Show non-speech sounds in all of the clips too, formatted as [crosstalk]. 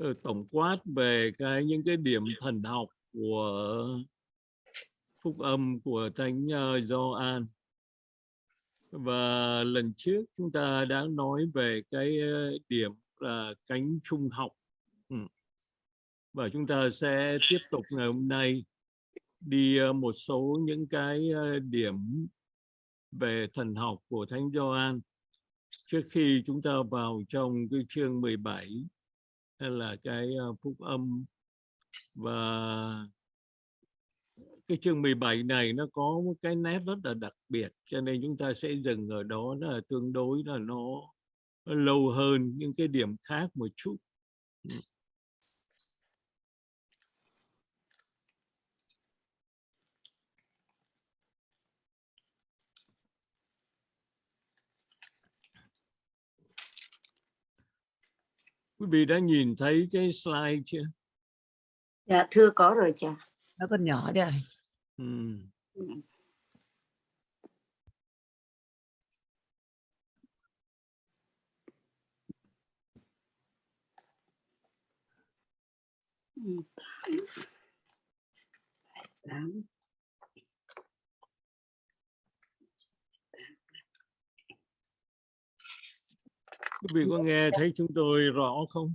Ờ, tổng quát về cái, những cái điểm thần học của phúc âm của thánh ờ, Gioan. Và lần trước chúng ta đã nói về cái ờ, điểm là cánh trung học. Ừ. Và chúng ta sẽ tiếp tục ngày hôm nay đi một số những cái điểm về thần học của Thánh Gioan. Trước khi chúng ta vào trong cái chương 17 hay là cái ờ, phúc âm? Và cái chương 17 này nó có một cái nét rất là đặc biệt cho nên chúng ta sẽ dừng ở đó là tương đối là nó, nó lâu hơn những cái điểm khác một chút. Ừ. Quý vị đã nhìn thấy cái slide chưa? Dạ thưa có rồi cha. Nó còn nhỏ đấy. Ừ. tám Quý vị có nghe thấy chúng tôi rõ không?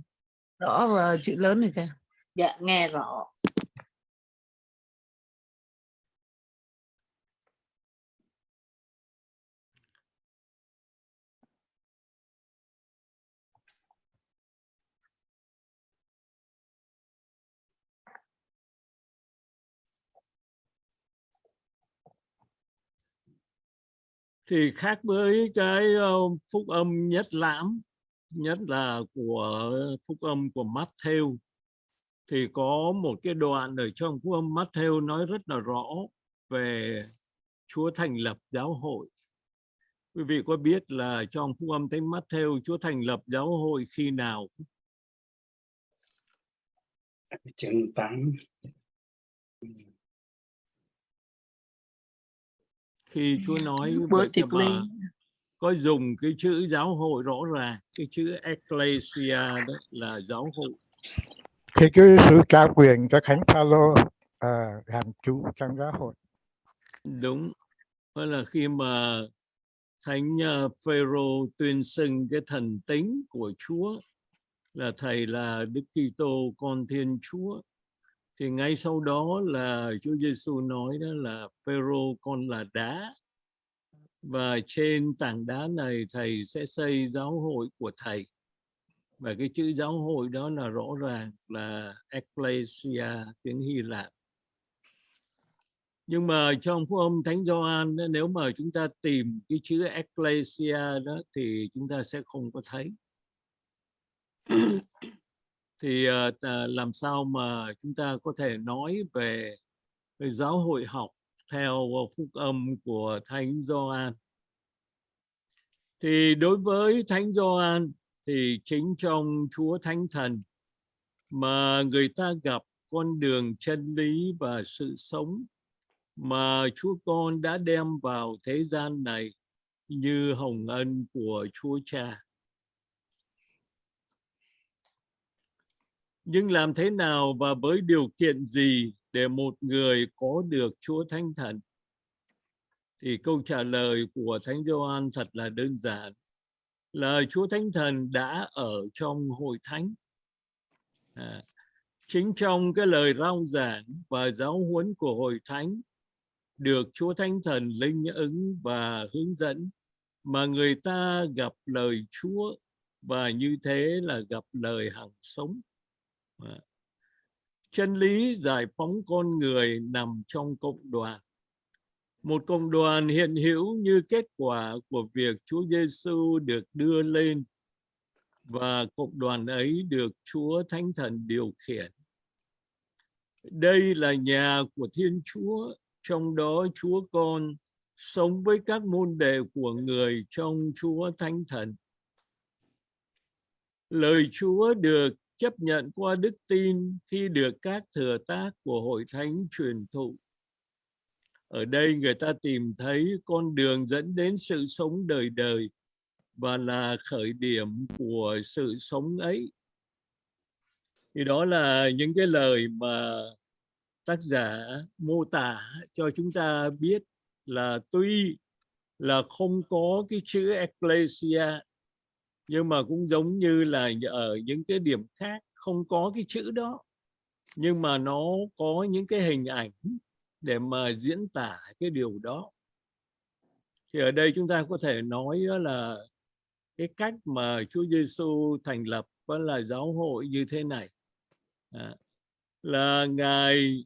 Rõ và chữ lớn này cha. dạ nghe rõ thì khác với cái ờ, phúc âm nhất lãm, nhất là của phúc âm của Matthew, thì có một cái đoạn ở trong phúc âm Matthew nói rất là rõ về Chúa thành lập giáo hội. Quý vị có biết là trong phúc âm Thánh Matthew, Chúa thành lập giáo hội khi nào? chương 8 khi Chúa nói bữa với tiệc ly. có dùng cái chữ giáo hội rõ ràng cái chữ ecclesia đó là giáo hội. Khi cứ sự trao quyền cho thánh Phaolô à, làm chủ trong giáo hội. Đúng đó là khi mà thánh uh, Phêrô tuyên xưng cái thần tính của Chúa là thầy là Đức Kitô con Thiên Chúa thì ngay sau đó là Chúa Giêsu nói đó là Phêrô, con là đá, và trên tảng đá này thầy sẽ xây giáo hội của thầy. Và cái chữ giáo hội đó là rõ ràng là ecclesia, tiếng Hy Lạp. Nhưng mà trong phúc âm Thánh Gioan nếu mà chúng ta tìm cái chữ ecclesia đó thì chúng ta sẽ không có thấy thì uh, làm sao mà chúng ta có thể nói về, về giáo hội học theo ờ, phúc âm của Thánh Gioan thì đối với Thánh Gioan thì chính trong Chúa Thánh Thần mà người ta gặp con đường chân lý và sự sống mà Chúa Con đã đem vào thế gian này như hồng ân của Chúa Cha. Nhưng làm thế nào và với điều kiện gì để một người có được Chúa Thánh Thần? Thì câu trả lời của Thánh Gioan thật là đơn giản là Chúa Thánh Thần đã ở trong hội thánh. À, chính trong cái lời rao giảng và giáo huấn của hội thánh được Chúa Thánh Thần linh ứng và hướng dẫn mà người ta gặp lời Chúa và như thế là gặp lời hằng sống. Dạ. Chân lý giải phóng con người nằm trong cộng đoàn một cộng đoàn hiện hữu như kết quả của việc Chúa Giêsu được đưa lên và cộng đoàn ấy được Chúa Thánh Thần điều khiển. Đây là nhà của Thiên Chúa, trong đó Chúa Con sống với các môn đệ của người trong Chúa Thánh Thần. Lời Chúa được chấp nhận qua đức tin khi được các thừa tác của hội thánh truyền thụ. Ở đây người ta tìm thấy con đường dẫn đến sự sống đời đời và là khởi điểm của sự sống ấy. Thì đó là những cái lời mà tác giả mô tả cho chúng ta biết là tuy là không có cái chữ ecclesia nhưng mà cũng giống như là ở những cái điểm khác không có cái chữ đó. Nhưng mà nó có những cái hình ảnh để mà diễn tả cái điều đó. Thì ở đây chúng ta có thể nói đó là cái cách mà Chúa Giêsu thành lập đó là giáo hội như thế này. À, là ngài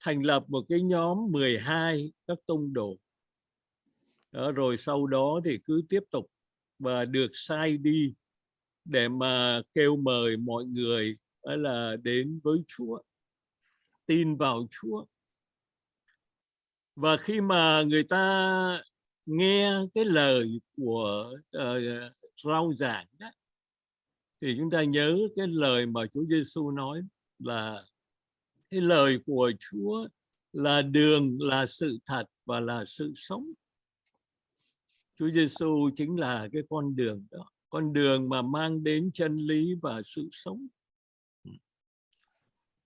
thành lập một cái nhóm 12 các tông đồ. Đó, rồi sau đó thì cứ tiếp tục và được sai đi để mà kêu mời mọi người là đến với Chúa tin vào Chúa. Và khi mà người ta nghe cái lời của uh, rao giảng đó, thì chúng ta nhớ cái lời mà Chúa Giêsu nói là cái lời của Chúa là đường là sự thật và là sự sống. Chúa Giêsu chính là cái con đường đó, con đường mà mang đến chân lý và sự sống.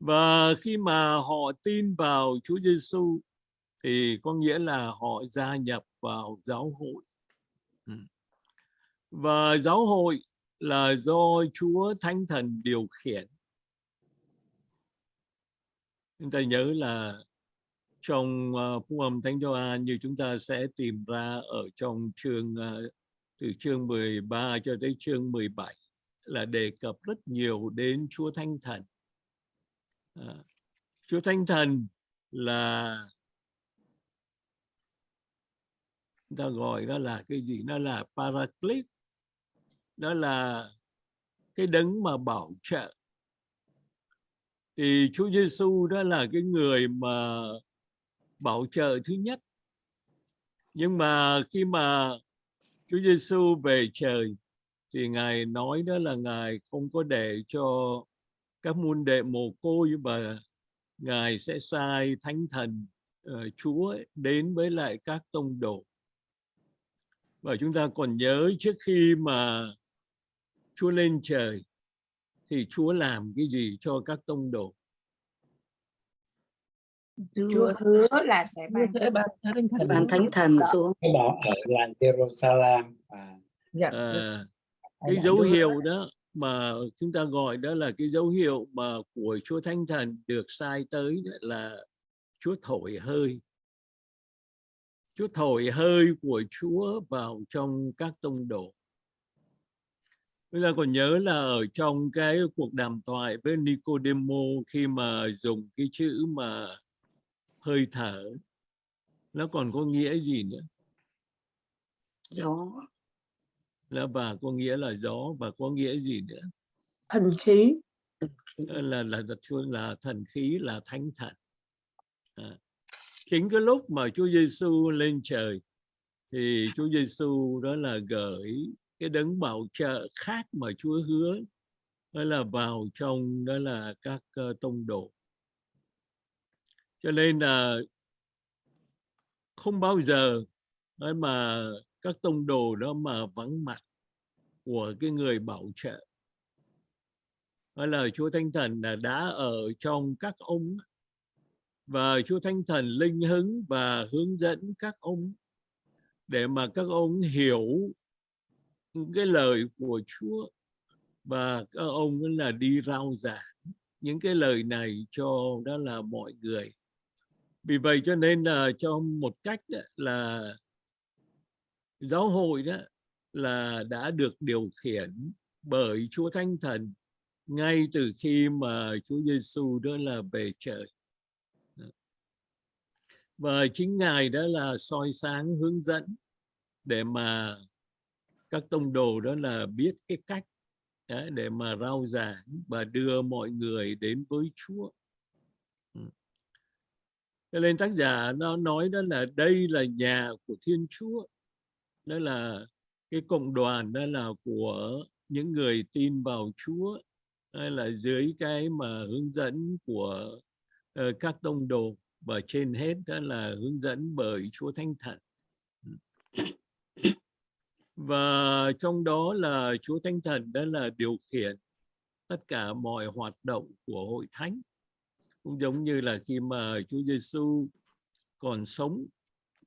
Và khi mà họ tin vào Chúa Giêsu thì có nghĩa là họ gia nhập vào giáo hội. Và giáo hội là do Chúa Thánh Thần điều khiển. Chúng ta nhớ là trong ờ, uh, phúc âm Thánh Gioan như chúng ta sẽ tìm ra ở trong chương uh, từ chương 13 cho tới chương 17 là đề cập rất nhiều đến Chúa Thánh Thần. À, Chúa Thánh Thần là chúng ta gọi đó là cái gì? Nó là Paraclete. Đó là cái đấng mà bảo trợ. Thì Chúa Giêsu đó là cái người mà bảo trợ thứ nhất. Nhưng mà khi mà Chúa Giêsu về trời thì ngài nói đó là ngài không có để cho các môn đệ mồ côi và ngài sẽ sai thánh thần uh, Chúa đến với lại các tông đồ và chúng ta còn nhớ trước khi mà Chúa lên trời thì Chúa làm cái gì cho các tông đồ Chúa hứa là sẽ ban sẽ ban thánh thần ban thánh thần xuống. Cái đó ở làng Jerusalem à, dạ, à, cái dấu hiệu đó mà chúng ta gọi đó là cái dấu hiệu mà của Chúa Thánh Thần được sai tới là Chúa thổi hơi. Chúa thổi hơi của Chúa vào trong các tông đồ. Chúng ta còn nhớ là ở trong cái cuộc đàm thoại với Nicodemo khi mà dùng cái chữ mà hơi thở nó còn có nghĩa gì nữa? gió Là và có nghĩa là gió và có nghĩa gì nữa? thần khí là là là Chúa là thần khí là thánh thần à. chính cái lúc mà Chúa Giêsu lên trời thì Chúa Giêsu đó là gửi cái đấng bảo trợ khác mà Chúa hứa đó là vào trong đó là các uh, tông đồ cho nên là không bao giờ nói mà các tông đồ đó mà vắng mặt của cái người bảo trợ. Đó là Chúa Thánh Thần là đã ở trong các ông và Chúa Thánh Thần linh hứng và hướng dẫn các ông để mà các ông hiểu cái lời của Chúa và các ông là đi rao giảng những cái lời này cho đó là mọi người vì vậy cho nên là cho một cách là giáo hội đó là đã được điều khiển bởi Chúa Thánh Thần ngay từ khi mà Chúa Giêsu đó là về trời và chính ngài đó là soi sáng, hướng dẫn để mà các tông đồ đó là biết cái cách để mà rao giảng và đưa mọi người đến với Chúa. Cho nên tác giả nó nói đó là đây là nhà của Thiên Chúa. Đó là cái cộng đoàn đó là của những người tin vào Chúa. Hay là dưới cái mà hướng dẫn của uh, các tông đồ. Và trên hết đó là hướng dẫn bởi Chúa Thánh Thần. Và trong đó là Chúa Thánh Thần đó là điều khiển tất cả mọi hoạt động của hội thánh cũng giống như là khi mà Chúa Giêsu còn sống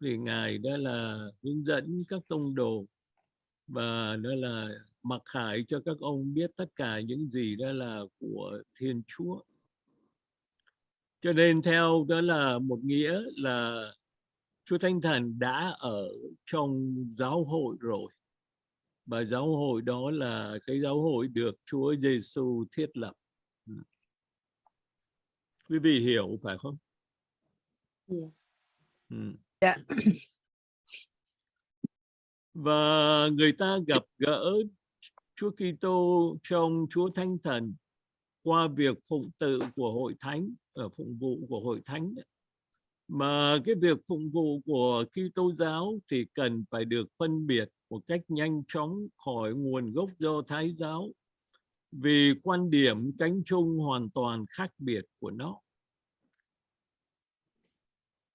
thì ngài đó là hướng dẫn các tông đồ và đó là mặc khải cho các ông biết tất cả những gì đó là của Thiên Chúa cho nên theo đó là một nghĩa là Chúa Thánh Thần đã ở trong giáo hội rồi và giáo hội đó là cái giáo hội được Chúa Giêsu thiết lập. Quý vị hiểu phải không? Dạ. Ừ. Dạ. Và người ta gặp gỡ Chúa Kitô trong Chúa Thánh Thần qua việc phụng tự của hội thánh ở phụng vụ của hội thánh mà cái việc phụng vụ của Kitô giáo thì cần phải được phân biệt một cách nhanh chóng khỏi nguồn gốc do Thái giáo vì quan điểm cánh chung hoàn toàn khác biệt của nó.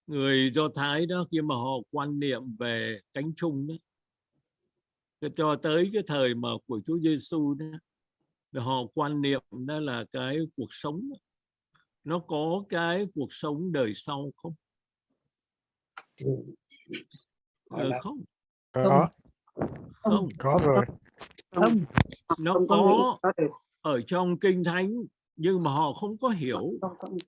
Người Do Thái đó khi mà họ quan niệm về cánh chung đó cho tới cái thời mà của Chúa Giêsu đó thì họ quan niệm đó là cái cuộc sống nó có cái cuộc sống đời sau không? Là không, có. Không. có rồi Không, Nó không có ở trong kinh thánh nhưng mà họ không có hiểu. Không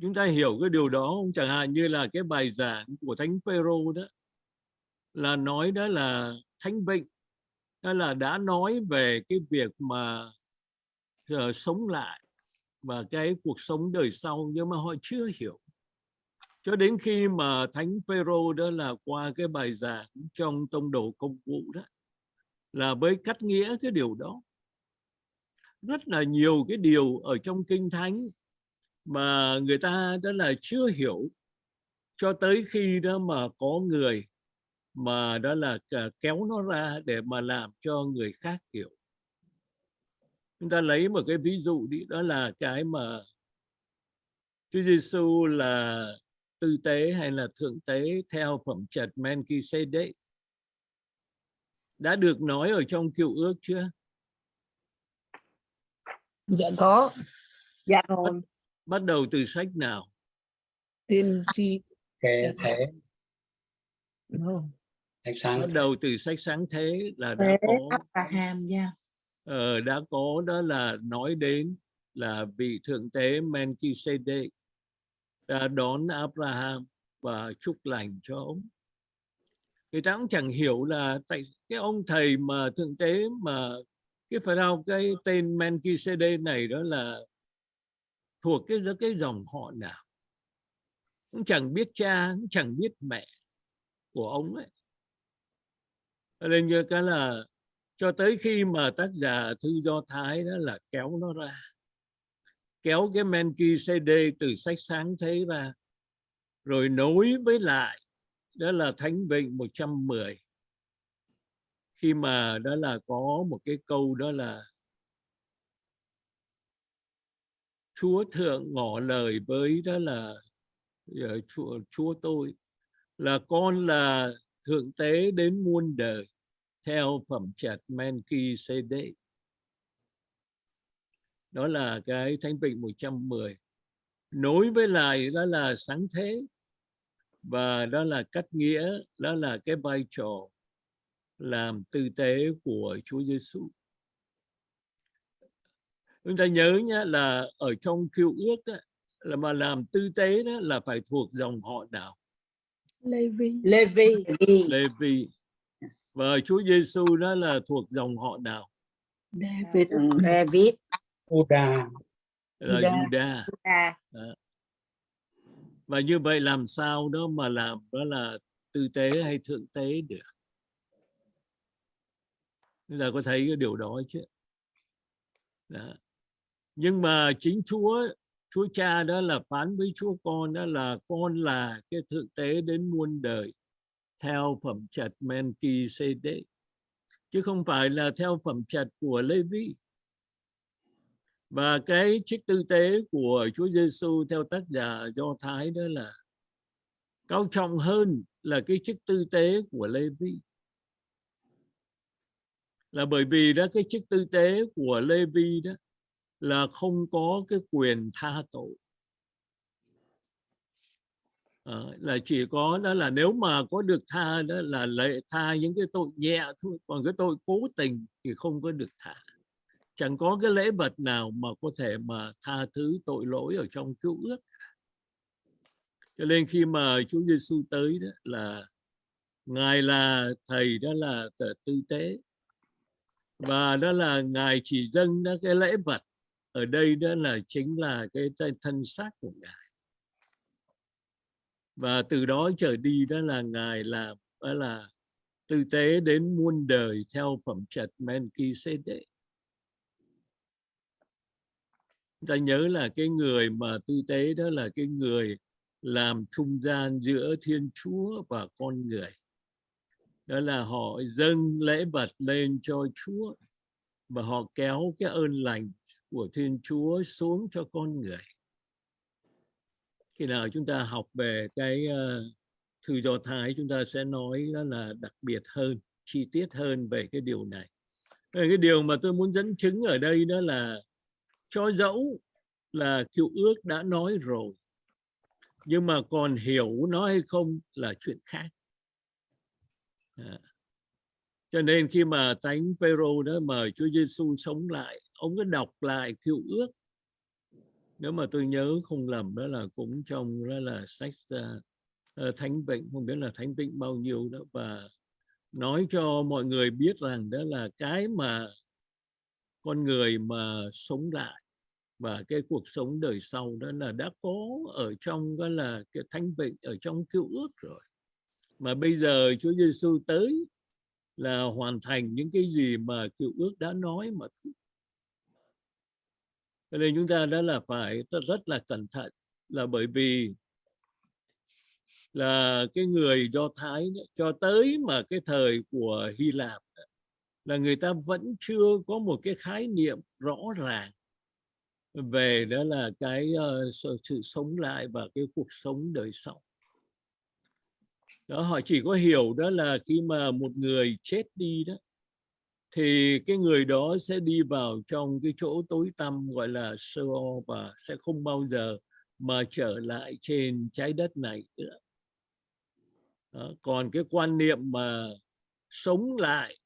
chúng ta hiểu cái điều đó không? Chẳng hạn như là cái bài giảng của thánh Phêrô đó là nói đó là thánh vịnh đó là đã nói về cái việc mà ờ, sống lại và cái cuộc sống đời sau nhưng mà họ chưa hiểu. Cho đến khi mà thánh Phêrô đó là qua cái bài giảng trong tông đồ công vụ đó là mới cắt nghĩa cái điều đó. Rất là nhiều cái điều ở trong kinh thánh mà người ta đó là chưa hiểu cho tới khi đó mà có người mà đó là à, kéo nó ra để mà làm cho người khác hiểu. Chúng ta lấy một cái ví dụ đi, đó là cái mà Chúa Giêsu là tư tế hay là thượng tế theo phẩm trật Melchizedek đã được nói ở trong cựu ước chưa? Dạ có. Dạ rồi. bắt đầu từ sách nào? Tiên tri. Kệ thể no. thạch sáng bắt đầu từ sách sáng thế là đã thế có Abraham nha. Ờ, đã có đó là nói đến là vị thượng tế Melchizedek đã đón Abraham và chúc lành cho ông người ta cũng chẳng hiểu là tại cái ông thầy mà thượng tế mà cái phải đâu cái tên Melchizedek này đó là thuộc cái cái dòng họ nào? Cũng chẳng biết cha, cũng chẳng biết mẹ của ông ấy. Nên như cái là cho tới khi mà tác giả thư do thái đó là kéo nó ra, kéo cái Menki CD từ sách sáng thế ra, rồi nối với lại đó là thánh vịnh 110 khi mà đó là có một cái câu đó là Chúa thượng ngỏ lời với đó là ờ, Chúa, Chúa tôi là con là thượng tế đến muôn đời theo phẩm chặt Menki CD. đó là cái thánh vịnh 110 nối với lại đó là sáng thế và đó là cách nghĩa đó là cái vai trò làm tư tế của Chúa Giêsu chúng ta nhớ nhé là ở trong cựu ước á, là mà làm tư tế đó là phải thuộc dòng họ nào? Levi Levi Levi và Chúa Giêsu đó là thuộc dòng họ nào? David. David. Buddha là Judah. Judah à, và như vậy làm sao đó mà làm đó là tư tế hay thượng tế được? Chúng ta có thấy cái điều đó chứ? Đó. nhưng mà chính Chúa Chúa Cha đó là phán với Chúa Con đó là con là cái thượng tế đến muôn đời theo phẩm chất Melchizedek. Chứ không phải là theo phẩm trật của Levi và cái chức tư tế của Chúa Giêsu theo tác giả Do Thái đó là cao trọng hơn là cái chức tư tế của lê vi là bởi vì đó cái chức tư tế của Lê Vi đó là không có cái quyền tha tội. À, là chỉ có đó là nếu mà có được tha đó là lệ tha những cái tội nhẹ thôi còn cái tội cố tình thì không có được tha chẳng có cái lễ vật nào mà có thể mà tha thứ tội lỗi ở trong cứu ước. Cho nên khi mà Chúa Giêsu tới đó là ngài là thầy, đó là tư tế. Và đó là ngài chỉ dâng đó cái lễ vật. Ở đây đó là chính là cái thân- xác của ngài. Và từ đó trở đi đó là ngài làm, đó là tư tế đến muôn đời theo phẩm chất Melchizedek chúng ta nhớ là cái người mà tư tế đó là cái người làm trung gian giữa Thiên Chúa và con người. Đó là họ dâng lễ vật lên cho Chúa và họ kéo cái ơn lành của Thiên Chúa xuống cho con người. Khi nào chúng ta học về cái uh, thư do thái chúng ta sẽ nói đó là đặc biệt hơn chi tiết hơn về cái điều này. Ờ, cái điều mà tôi muốn dẫn chứng ở đây đó là cho dẫu là cựu ước đã nói rồi nhưng mà còn hiểu nó hay không là chuyện khác À. cho nên khi mà thánh phêrô đó mời Chúa Giêsu sống lại ông cứ đọc lại cựu ước nếu mà tôi nhớ không lầm đó là cũng trong đó là sách uh, uh, thánh bệnh không biết là thánh bệnh bao nhiêu đó và nói cho mọi người biết rằng đó là cái mà con người mà sống lại và cái cuộc sống đời sau đó là đã có ở trong đó là cái thánh bệnh ở trong cựu ước rồi mà bây giờ Chúa Giêsu tới là hoàn thành những cái gì mà cựu ước đã nói mà thôi. Cho nên chúng ta đã là phải rất, là cẩn thận là bởi vì là cái người Do Thái ấy, cho tới mà cái thời của Hy Lạp là người ta vẫn chưa có một cái khái niệm rõ ràng về đó là cái uh, sự, sống lại và cái cuộc sống đời sau đó họ chỉ có hiểu đó là khi mà một người chết đi đó thì cái người đó sẽ đi vào trong cái chỗ tối tăm gọi là Sheol và sẽ không bao giờ mà trở lại trên trái đất này nữa. Đó. Còn cái quan niệm mà sống lại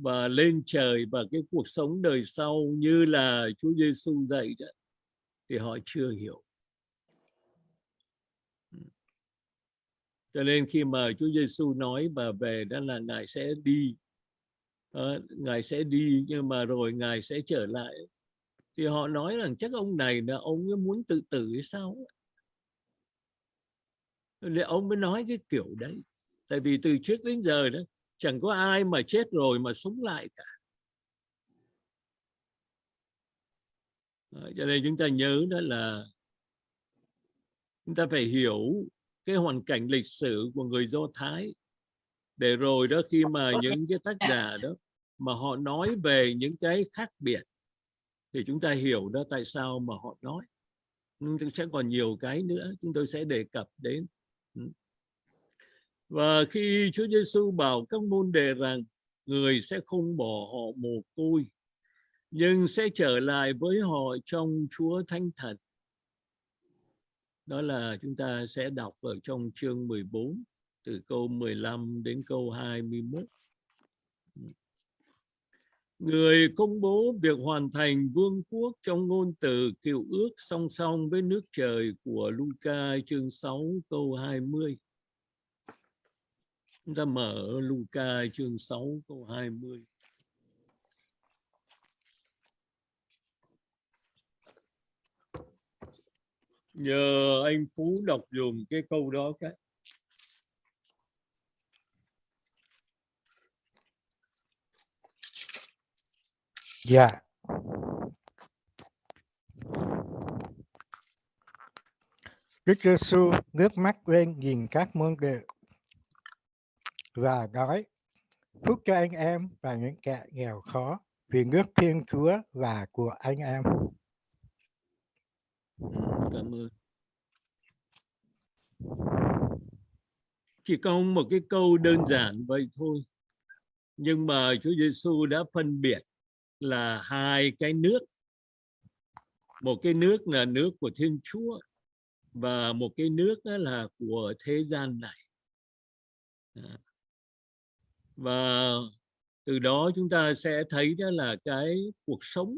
và lên trời và cái cuộc sống đời sau như là Chúa Giêsu dạy đó thì họ chưa hiểu. Ừ. Cho nên khi mà Chúa Giêsu nói và về đó là ngài sẽ đi. À, ngài sẽ đi nhưng mà rồi ngài sẽ trở lại. Thì họ nói rằng chắc ông này là ông ấy muốn tự tử hay sao nên ông mới nói cái kiểu đấy? Tại vì từ trước đến giờ đó chẳng có ai mà chết rồi mà sống lại cả. Cho nên chúng ta nhớ đó là chúng ta phải hiểu cái hoàn cảnh lịch sử của người Do Thái. Để rồi đó khi mà những cái tác giả đó mà họ nói về những cái khác biệt thì chúng ta hiểu đó tại sao mà họ nói. Nhưng sẽ còn nhiều cái nữa, chúng tôi sẽ đề cập đến và khi Chúa Giêsu bảo các môn đề rằng, người sẽ không bỏ họ mồ côi, nhưng sẽ trở lại với họ trong Chúa Thánh Thần đó là chúng ta sẽ đọc ở trong chương 14 từ câu 15 đến câu 21 Người công bố việc hoàn thành vương quốc trong ngôn từ cựu ước song song với nước trời của Luca chương 6 câu 20. Chúng ta mở Luca chương 6 câu 20. Nhờ anh Phú đọc dùm cái câu đó cái. Dạ. Yeah. Đức Giêsu nước mắt lên nhìn các môn đệ và nói, phúc cho anh em và những kẻ nghèo khó, vì nước Thiên Chúa và của anh em. Ừ, cảm ơn. Chỉ có một cái câu đơn giản vậy thôi. nhưng mà Chúa Giêsu đã phân biệt là hai cái nước một cái nước là nước của Thiên Chúa và một cái nước là của thế gian này À và từ đó chúng ta sẽ thấy đó là cái cuộc sống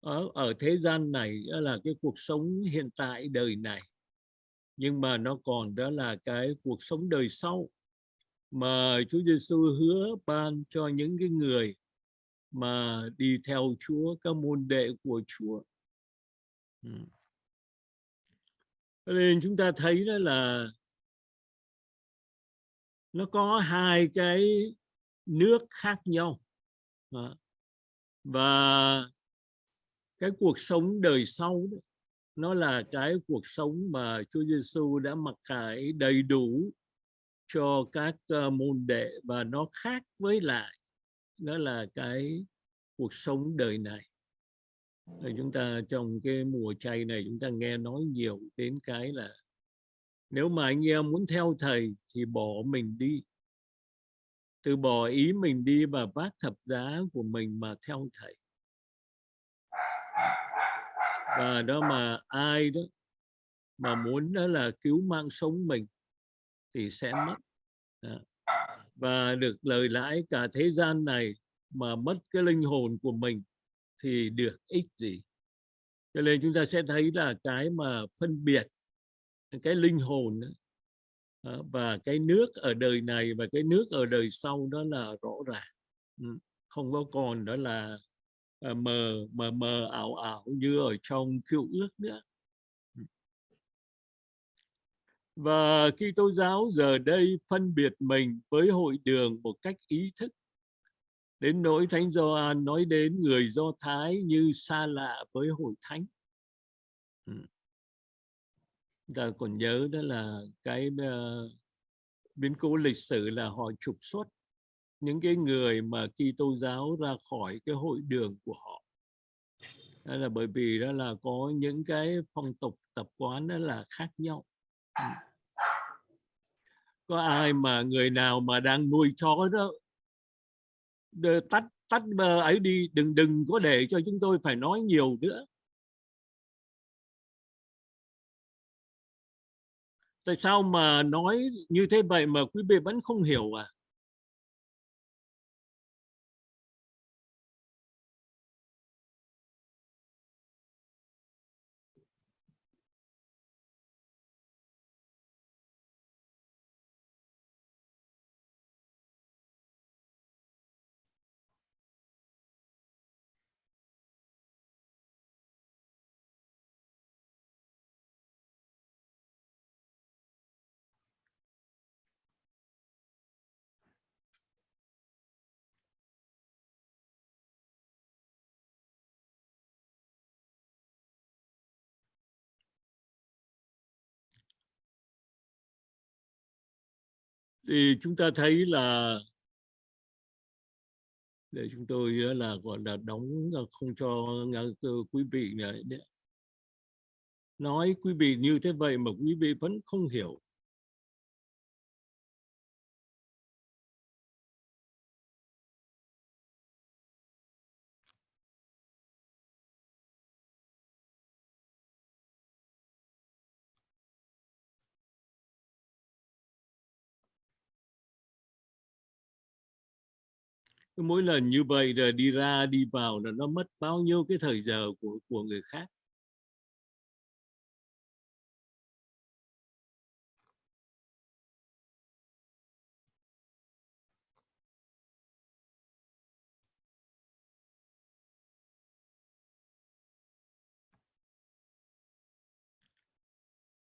ở, ở thế gian này đó là cái cuộc sống hiện tại đời này nhưng mà nó còn đó là cái cuộc sống đời sau mà Chúa Giêsu hứa ban cho những cái người mà đi theo Chúa các môn đệ của Chúa. Ừ. Cho Nên chúng ta thấy đó là nó có hai cái nước khác nhau Đó. và cái cuộc sống đời sau đó, nó là cái cuộc sống mà Chúa Giêsu đã mặc khải đầy đủ cho các uh, môn đệ và nó khác với lại đó là cái cuộc sống đời này Rồi chúng ta trong cái mùa chay này chúng ta nghe nói nhiều đến cái là nếu mà anh em muốn theo thầy thì bỏ mình đi. Từ bỏ ý mình đi và vác thập giá của mình mà theo thầy. Và đó mà ai đó mà muốn đó là cứu mạng sống mình thì sẽ mất. À. và được lời lãi cả thế gian này mà mất cái linh hồn của mình thì được ích gì? Cho nên chúng ta sẽ thấy là cái mà phân biệt cái linh hồn và cái nước ở đời này và cái nước ở đời sau đó là rõ ràng. Không có còn đó là ờ, mờ mờ mờ, ảo ảo như ở trong cựu ước nữa. Và khi tô giáo giờ đây phân biệt mình với hội đường một cách ý thức. Đến nỗi thánh Gioan nói đến người Do Thái như xa lạ với hội thánh ta còn nhớ đó là cái uh, biến cố lịch sử là họ trục xuất những cái người mà Kitô giáo ra khỏi cái hội đường của họ. Đó là bởi vì đó là có những cái phong tục tập quán đó là khác nhau. Có ai mà người nào mà đang nuôi chó đó tắt tắt ấy đi đừng đừng có để cho chúng tôi phải nói nhiều nữa. Tại sao mà nói như thế vậy mà quý vị vẫn không hiểu à? Thì chúng ta thấy là để chúng tôi là, gọi là, đóng à, không cho quý vị này. Nói quý vị như thế vậy mà quý vị vẫn không hiểu. Mỗi lần như vậy rồi đi ra đi vào là nó mất bao nhiêu cái thời giờ của của người khác.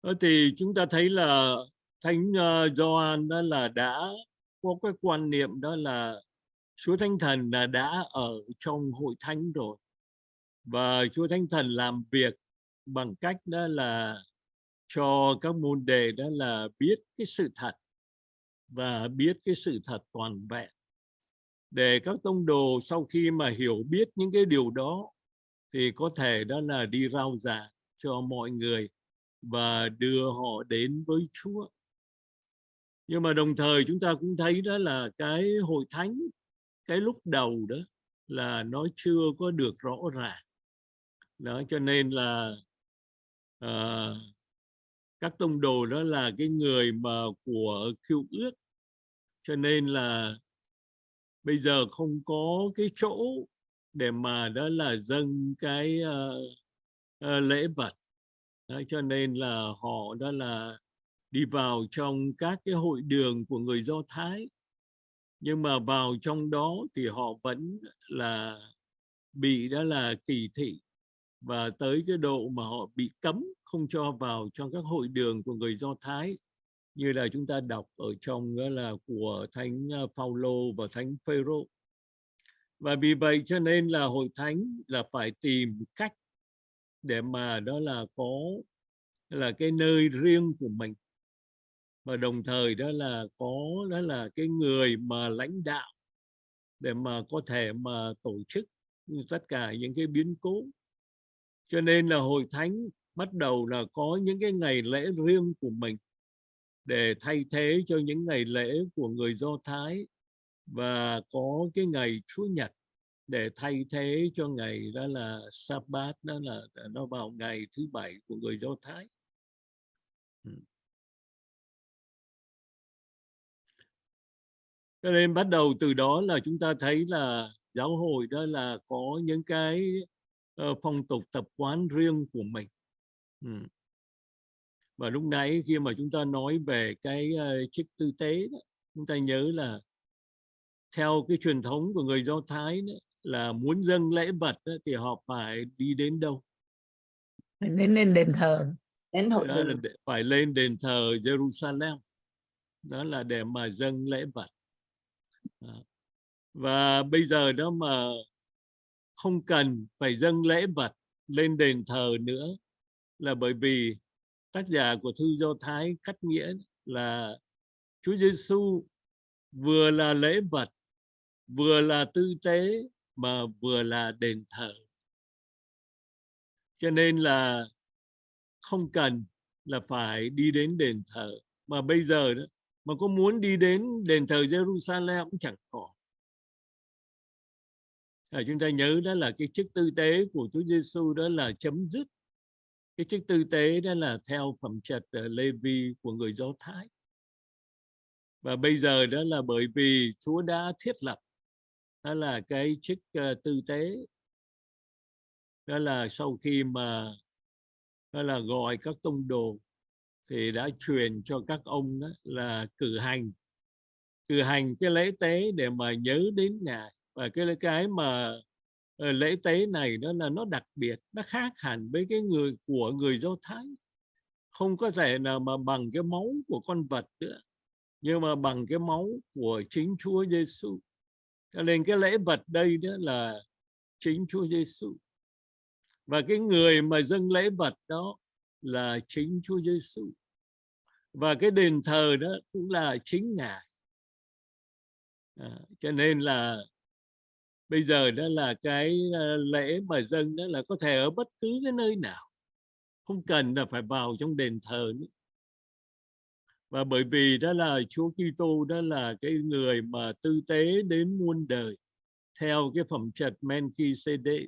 Ờ, thì chúng ta thấy là thánh uh, Gioan đó là đã có cái quan niệm đó là Chúa Thánh Thần là đã ở trong hội thánh rồi. Và Chúa Thánh Thần làm việc bằng cách đó là cho các môn đề đó là biết cái sự thật và biết cái sự thật toàn vẹn. Để các tông đồ sau khi mà hiểu biết những cái điều đó thì có thể đó là đi rao giảng cho mọi người và đưa họ đến với Chúa. Nhưng mà đồng thời chúng ta cũng thấy đó là cái hội thánh cái lúc đầu đó là nó chưa có được rõ ràng. Đó cho nên là uh, các tông đồ đó là cái người mà của cựu ước. Cho nên là bây giờ không có cái chỗ để mà đó là dâng cái uh, uh, lễ vật. Đó, cho nên là họ đó là đi vào trong các cái hội đường của người Do Thái nhưng mà vào trong đó thì họ vẫn là bị đó là kỳ thị. Và tới cái độ mà họ bị cấm không cho vào trong các hội đường của người Do Thái, như là chúng ta đọc ở trong đó là của thánh ờ, Phaolô và thánh Phêrô. Và vì vậy cho nên là hội thánh là phải tìm cách để mà đó là có, là cái nơi riêng của mình và đồng thời đó là có, đó là cái người mà lãnh đạo để mà có thể mà tổ chức tất cả những cái biến cố cho nên là hội thánh bắt đầu là có những cái ngày lễ riêng của mình để thay thế cho những ngày lễ của người Do Thái và có cái ngày Chúa Nhật để thay thế cho ngày đó là Sabbath đó là nó vào ngày thứ bảy của người Do Thái. Cho nên bắt đầu từ đó là chúng ta thấy là giáo hội đó là có những cái uh, phong tục tập quán riêng của mình. Ừ. Và lúc nãy khi mà chúng ta nói về cái uh, chức tư tế đó, chúng ta nhớ là theo cái truyền thống của người Do Thái đó, là muốn dâng lễ vật đó, thì họ phải đi đến đâu? đến lên đền thờ đến hội Đó là phải lên đền thờ Jerusalem. Đó là để mà dâng lễ vật. Và bây giờ đó mà không cần phải dâng lễ vật lên đền thờ nữa là bởi vì tác giả của thư Do Thái cắt nghĩa là Chúa Giêsu vừa là lễ vật, vừa là tư tế mà vừa là đền thờ. Cho nên là không cần là phải đi đến đền thờ mà bây giờ đó mà có muốn đi đến đền thờ Jerusalem cũng chẳng có. À, chúng ta nhớ đó là cái chức tư tế của Chúa Giêsu đó là chấm dứt. Cái chức tư tế đó là theo phẩm trật ờ, Lê Vi của người Do Thái. Và bây giờ đó là bởi vì Chúa đã thiết lập đó là cái chức uh, tư tế. Đó là sau khi mà đó là gọi các tông đồ thì đã truyền cho các ông đó là cử hành. Cử hành cái lễ tế để mà nhớ đến ngài. Và cái cái mà ờ, lễ tế này đó là nó đặc biệt, nó khác hẳn với cái người của người do thái. Không có thể nào mà bằng cái máu của con vật nữa, nhưng mà bằng cái máu của chính Chúa Giêsu. Cho nên cái lễ vật đây đó là chính Chúa Giêsu. Và cái người mà dâng lễ vật đó là chính Chúa Giêsu và cái đền thờ đó cũng là chính ngài. À, cho nên là bây giờ đó là cái ờ, lễ mà dân đó là có thể ở bất cứ cái nơi nào. Không cần là phải vào trong đền thờ nữa. Và bởi vì đó là Chúa Kitô đó là cái người mà tư tế đến muôn đời theo cái phẩm trật Melchizedek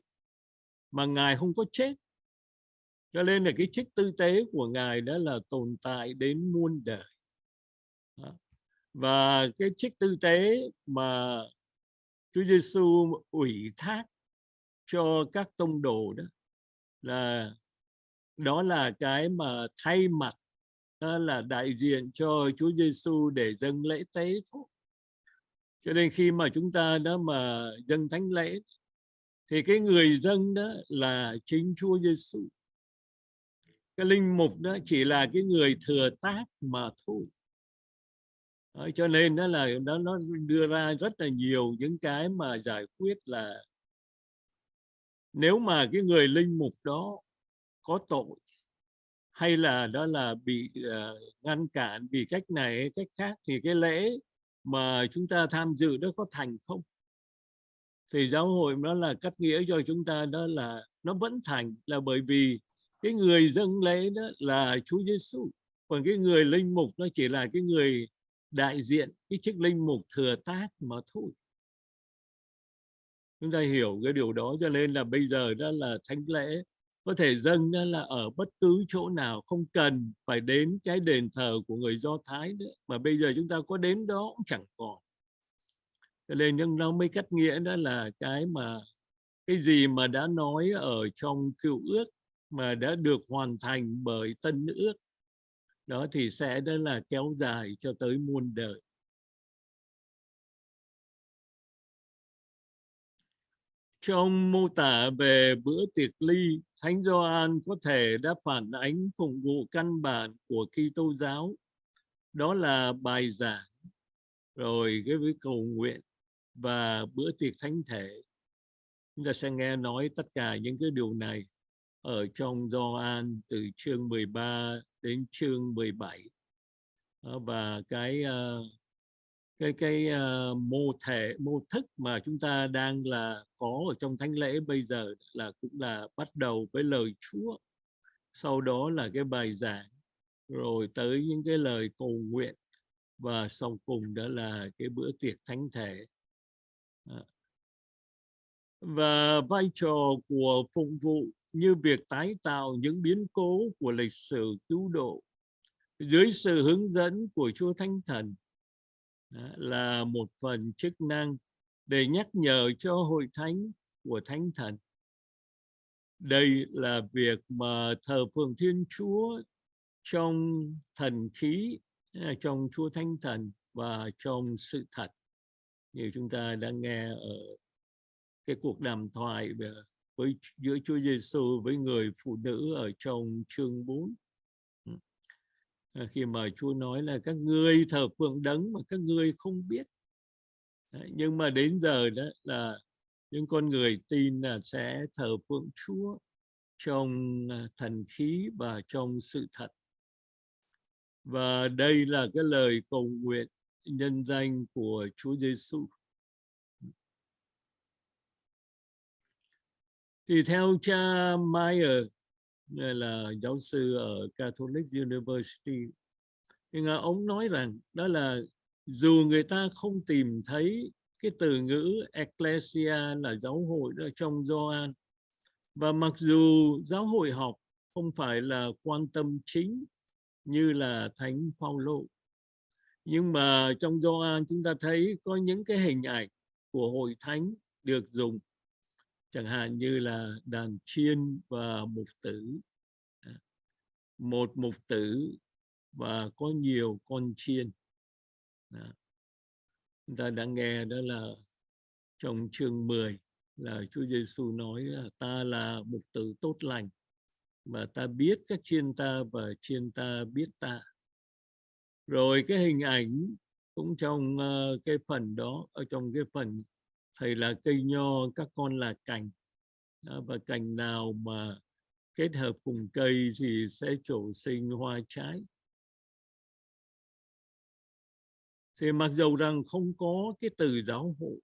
mà ngài không có chết cho nên là cái chức tư tế của ngài đó là tồn tại đến muôn đời và cái chức tư tế mà Chúa Giêsu ủy thác cho các tông đồ đó là đó là cái mà thay mặt, đó là đại diện cho Chúa Giêsu để dâng lễ tế thôi. Cho nên khi mà chúng ta đó mà dâng thánh lễ, thì cái người dâng đó là chính Chúa Giêsu. Cái linh mục đó chỉ là cái người thừa tác mà thôi. Đó, cho nên đó là nó nó đưa ra rất là nhiều những cái mà giải quyết là nếu mà cái người linh mục đó có tội hay là đó là bị uh, ngăn cản vì cách này hay cách khác thì cái lễ mà chúng ta tham dự đó có thành không thì giáo hội nó là cắt nghĩa cho chúng ta đó là nó vẫn thành là bởi vì cái người dâng lễ đó là Chúa Giêsu còn cái người linh mục nó chỉ là cái người đại diện, cái chức linh mục thừa tác mà thôi. Chúng ta hiểu cái điều đó cho nên là bây giờ đó là thánh lễ. Có thể dâng đó là ở bất cứ chỗ nào, không cần phải đến cái đền thờ của người Do Thái nữa. Mà bây giờ chúng ta có đến đó cũng chẳng còn. Cho nên nhưng nó mới cắt nghĩa đó là cái mà, cái gì mà đã nói ở trong cựu ước mà đã được hoàn thành bởi tân ước. Đó thì sẽ đó là kéo dài cho tới muôn đời. Trong mô tả về bữa tiệc ly, thánh Gioan có thể đã phản ánh phụng vụ căn bản của Kitô giáo. Đó là bài giảng, rồi cái với cầu nguyện và bữa tiệc thánh thể. Chúng ta sẽ nghe nói tất cả những cái điều này ở trong Gioan từ chương 13 đến chương 17 ờ, và cái ờ, cái cái ờ, mô thể, mô thức mà chúng ta đang là có ở trong thánh lễ bây giờ là cũng là bắt đầu với lời Chúa. Sau đó là cái bài giảng, rồi tới những cái lời cầu nguyện, và sau cùng đó là cái bữa tiệc thánh thể. Và vai trò của phục vụ như việc tái tạo những biến cố của lịch sử cứu độ dưới sự hướng dẫn của Chúa Thánh Thần là một phần chức năng để nhắc nhở cho hội thánh của Thánh Thần. Đây là việc mà thờ phượng Thiên Chúa trong thần khí, à, trong Chúa Thánh Thần và trong sự thật. Như chúng ta đã nghe ở cái cuộc đàm thoại với giữa Chúa Giêsu với người phụ nữ ở trong chương 4 ừ. à, khi mà Chúa nói là các ngươi thờ phượng đấng mà các ngươi không biết. Nhưng mà đến giờ đó là những con người tin là sẽ thờ phượng Chúa trong à, thần khí và trong sự thật. Và đây là cái lời cầu nguyện nhân danh của Chúa Giêsu thì theo cha Meyer là giáo sư ở Catholic University, thì ông nói rằng đó là dù người ta không tìm thấy cái từ ngữ ecclesia là giáo hội ở trong Gioan, và mặc dù giáo hội học không phải là quan tâm chính như là thánh Phaolô, nhưng mà trong Gioan chúng ta thấy có những cái hình ảnh của hội thánh được dùng chẳng hạn như là đàn chiên và mục tử. À, một mục tử và có nhiều con chiên. Đó. chúng ta đã nghe đó là trong chương 10 là Chúa Giêsu nói là ta là mục tử tốt lành và ta biết các chiên ta và chiên ta biết ta. Rồi cái hình ảnh cũng trong uh, cái phần đó ở trong cái phần thầy là cây nho các con là cành. Đó, và cành nào mà kết hợp cùng cây thì sẽ trổ sinh hoa trái. Thì mặc dù rằng không có cái từ giáo hội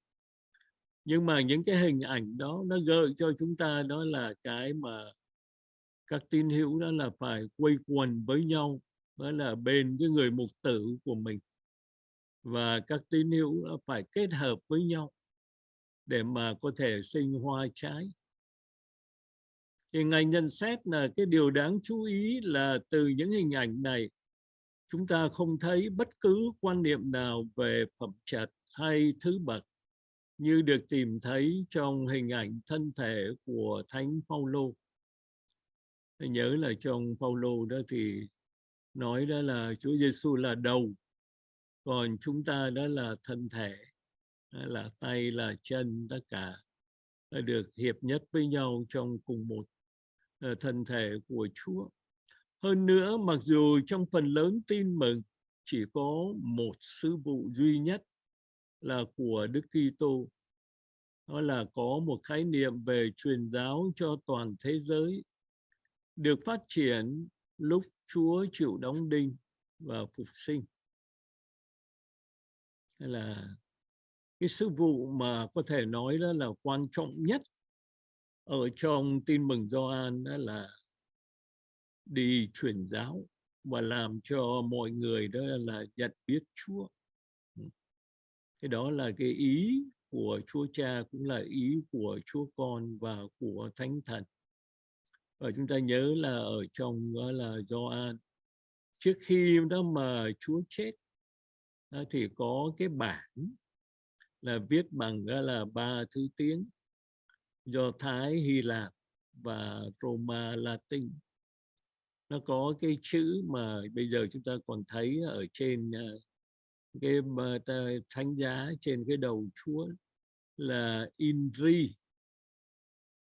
nhưng mà những cái hình ảnh đó nó gợi cho chúng ta đó là cái mà các tín hữu đó là phải quây quần với nhau đó là bên cái người mục tử của mình. Và các tín hữu phải kết hợp với nhau để mà có thể sinh hoa trái thì ngài nhận xét là cái điều đáng chú ý là từ những hình ảnh này chúng ta không thấy bất cứ quan niệm nào về phẩm chất hay thứ bậc như được tìm thấy trong hình ảnh thân thể của thánh Phaolô. Nhớ là trong Phaolô đó thì nói đó là Chúa Giêsu là đầu, còn chúng ta đó là thân thể, là tay, là chân, tất cả được hiệp nhất với nhau trong cùng một ờ, thân thể của Chúa. Hơn nữa, mặc dù trong phần lớn tin mừng chỉ có một sứ vụ duy nhất là của Đức Kitô, đó là có một khái niệm về truyền giáo cho toàn thế giới được phát triển lúc Chúa chịu đóng đinh và phục sinh. Hay là cái sứ vụ mà có thể nói đó là quan trọng nhất ở trong tin mừng Gioan đó là đi truyền giáo và làm cho mọi người đó là nhận biết Chúa. cái đó là cái ý của Chúa Cha cũng là ý của Chúa Con và của Thánh Thần và chúng ta nhớ là ở trong đó là Gioan trước khi đó mà Chúa chết thì có cái bản là viết bằng là ba thứ tiếng Do Thái, Hy Lạp và Roma Latin. Nó có cái chữ mà bây giờ chúng ta còn thấy ở trên à, cái thánh giá trên cái đầu Chúa là Inri.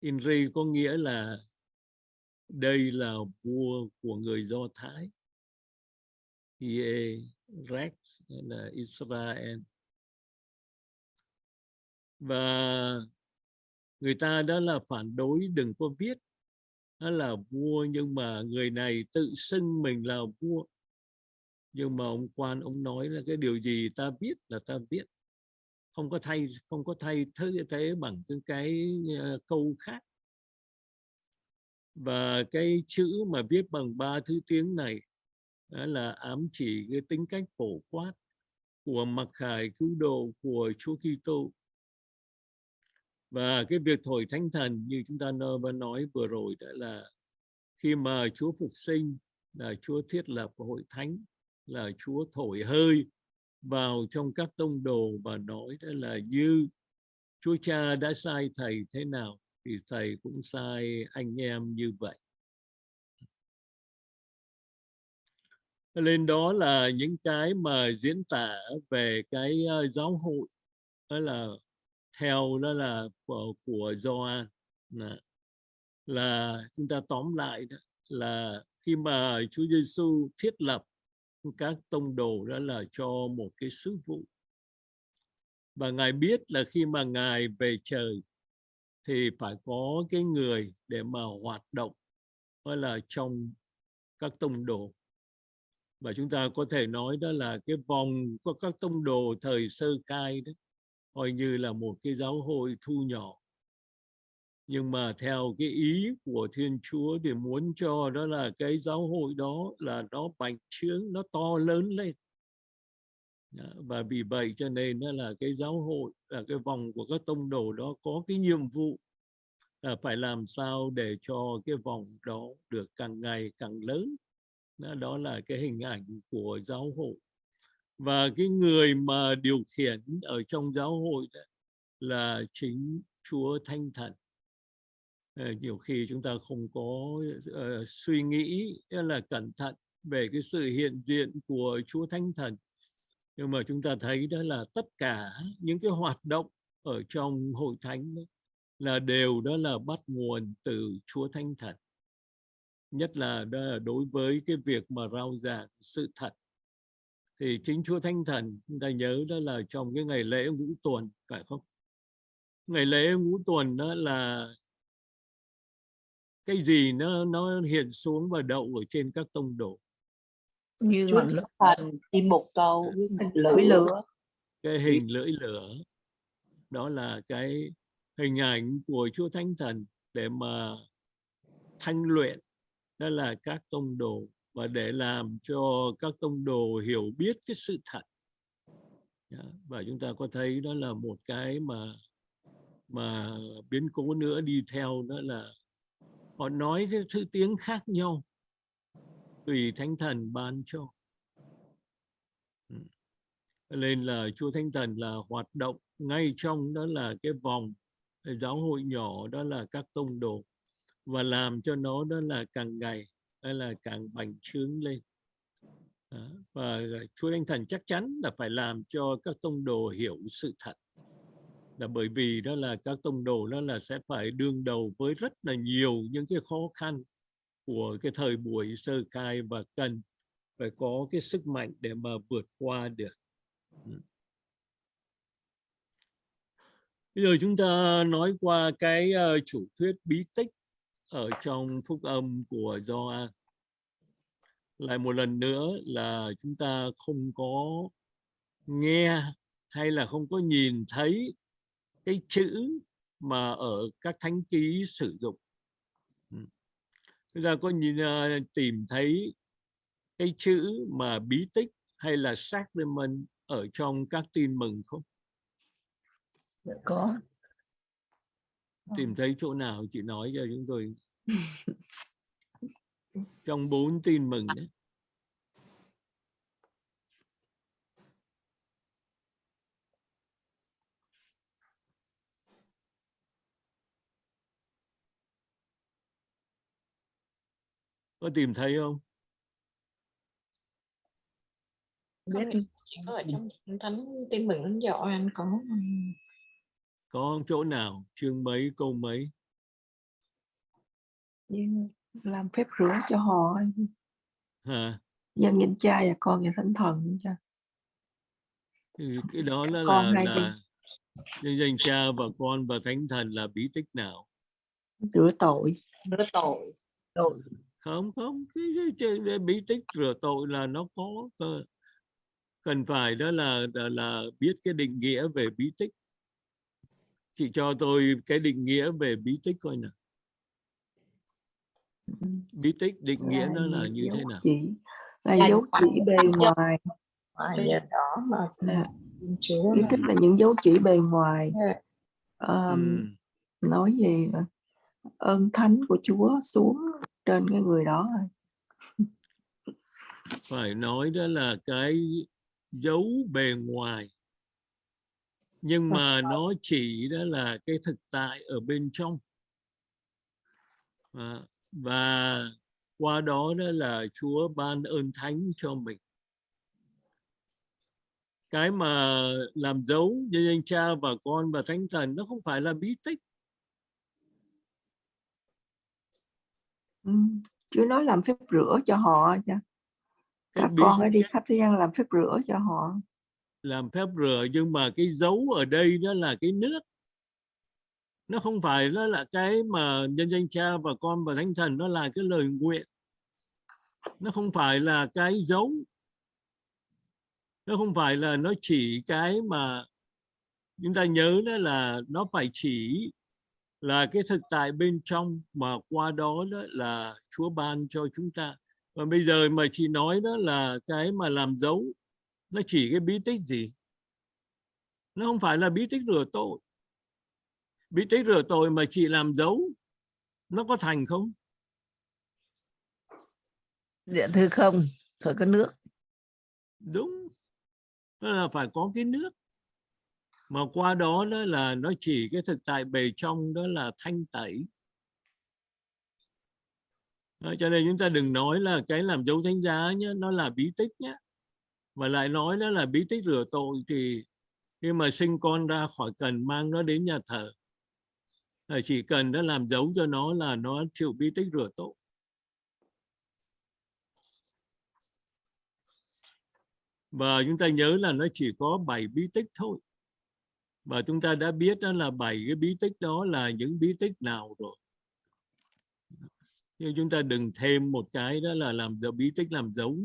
Inri có nghĩa là đây là vua của người Do Thái. Ie Rex là Israel và người ta đó là phản đối đừng có viết. Nó là vua nhưng mà người này tự xưng mình là vua. Nhưng mà ông quan ông nói là cái điều gì ta biết là ta biết không có thay không có thay thế thế bằng cái, cái uh, câu khác. Và cái chữ mà viết bằng ba thứ tiếng này đó là ám chỉ cái tính cách phổ quát của mặc khải cứu độ của Chúa Kitô và cái việc thổi thánh thần như chúng ta nói vừa rồi đã là khi mà Chúa phục sinh là Chúa thiết lập hội thánh, là Chúa thổi hơi vào trong các tông đồ và nói đó là như Chúa Cha đã sai thầy thế nào thì thầy cũng sai anh em như vậy. Lên đó là những cái mà diễn tả về cái ờ, giáo hội, đó là theo đó là ờ, của, của Gioan là, là chúng ta tóm lại đó là khi mà Chúa Giêsu thiết lập các tông đồ đó là cho một cái sứ vụ. Và ngài biết là khi mà ngài về trời thì phải có cái người để mà hoạt động đó là trong các tông đồ. Và chúng ta có thể nói đó là cái vòng của các tông đồ thời sơ cai đó coi như là một cái giáo hội thu nhỏ. Nhưng mà theo cái ý của Thiên Chúa thì muốn cho đó là cái giáo hội đó là nó bành trướng, nó to lớn lên. Dạ, và vì vậy cho nên đó là cái giáo hội là cái vòng của các tông đồ đó có cái nhiệm vụ là phải làm sao để cho cái vòng đó được càng ngày càng lớn. Đó là cái hình ảnh của giáo hội và cái người mà điều khiển ở trong giáo hội đó là chính Chúa Thánh Thần. Ờ, nhiều khi chúng ta không có uh, suy nghĩ là cẩn thận về cái sự hiện diện của Chúa Thánh Thần. Nhưng mà chúng ta thấy đó là tất cả những cái hoạt động ở trong hội thánh đó, là đều đó là bắt nguồn từ Chúa Thánh Thần. Nhất là đó là đối với cái việc mà rao giảng sự thật thì chính Chúa Thánh Thần chúng ta nhớ đó là trong cái ngày lễ ngũ tuần phải không? Ngày lễ ngũ tuần đó là cái gì nó nó hiện xuống và đậu ở trên các tông đồ? Như Chúa thành chim một câu lưỡi lửa. Cái hình lưỡi lửa đó là cái hình ảnh của Chúa Thánh Thần để mà thanh luyện đó là các tông đồ và để làm cho các tông đồ hiểu biết cái sự thật và chúng ta có thấy đó là một cái mà mà biến cố nữa đi theo đó là họ nói cái thứ tiếng khác nhau, tùy thánh thần ban. Cho ừ. nên là chúa thánh thần là hoạt động ngay trong đó là cái vòng giáo hội nhỏ, đó là các tông đồ, và làm cho nó đó là càng ngày hay là càng bành trướng lên Đó. và chúa thánh thần chắc chắn là phải làm cho các tông đồ hiểu sự thật là bởi vì đó là các tông đồ đó là sẽ phải đương đầu với rất là nhiều những cái khó khăn của cái thời buổi sơ khai và cần phải có cái sức mạnh để mà vượt qua được. Ừ. Bây giờ chúng ta nói qua cái ờ, chủ thuyết bí tích ở trong phúc âm của Gioan. Lại một lần nữa là chúng ta không có nghe hay là không có nhìn thấy cái chữ mà ở các thánh ký sử dụng. Ừ. Chúng ta có nhìn ờ, tìm thấy cái chữ mà bí tích hay là sacrament ở trong các tin mừng không? Dạ có tìm thấy chỗ nào chị nói cho chúng tôi. [laughs] Trong bốn tin mừng đấy có tìm thấy không? Biết. chỉ có ở trong thánh tin mừng thánh Gioan có ừm, có chỗ nào chương mấy câu mấy? Nhưng làm phép rửa cho họ hả? Nhân danh cha và con và thánh thần cha thì cái đó là Con là, là nhân danh cha và con và thánh thần là bí tích nào? Rửa tội. Rửa tội. Tội. Không không cái, cái, cái, bí tích rửa tội là nó có cần phải đó là, là là biết cái định nghĩa về bí tích chị cho tôi cái định nghĩa về bí tích coi nào. Bí tích định nghĩa nó là như thế nào? chỉ. Là dấu chỉ bề ngoài. Đỏ mà Chúa bí tích là những dấu chỉ bề ngoài. Dạ. Ờm, Ừm, nói về là ơn thánh của Chúa xuống trên cái người đó phải nói đó là cái dấu bề ngoài nhưng mà nó chỉ đó là cái thực tại ở bên trong. À, và qua đó đó là Chúa ban ơn thánh cho mình. Cái mà làm dấu như danh cha và con và thánh thần nó không phải là bí tích. Ừ. Chúa nói làm phép rửa cho họ cha các con hãy đi khắp thế gian làm phép rửa cho họ làm phép rửa nhưng mà cái dấu ở đây đó là cái nước. Nó không phải nó là cái mà nhân danh cha và con và thánh thần, nó là cái lời nguyện. Nó không phải là cái dấu. Nó không phải là nó chỉ cái mà chúng ta nhớ đó là nó phải chỉ là cái thực tại bên trong mà qua đó đó là Chúa ban cho chúng ta. Và bây giờ mà chị nói đó là cái mà làm dấu nó chỉ cái bí tích gì? Nó không phải là bí tích rửa tội. Bí tích rửa tội mà chị làm dấu nó có thành không? Dạ thưa không phải có nước. Đúng đó là phải có cái nước. Mà qua đó đó là nó chỉ cái thực tại bề trong đó là thanh tẩy. Đó, cho nên chúng ta đừng nói là cái làm dấu thánh giá nhé nó là bí tích nhé mà lại nói đó là bí tích rửa tội thì khi mà sinh con ra khỏi cần mang nó đến nhà thờ, là chỉ cần nó làm dấu cho nó là nó chịu bí tích rửa tội. Và chúng ta nhớ là nó chỉ có 7 bí tích thôi. Và chúng ta đã biết đó là bảy cái bí tích đó là những bí tích nào rồi. Nhưng chúng ta đừng thêm một cái đó là làm dấu, bí tích làm dấu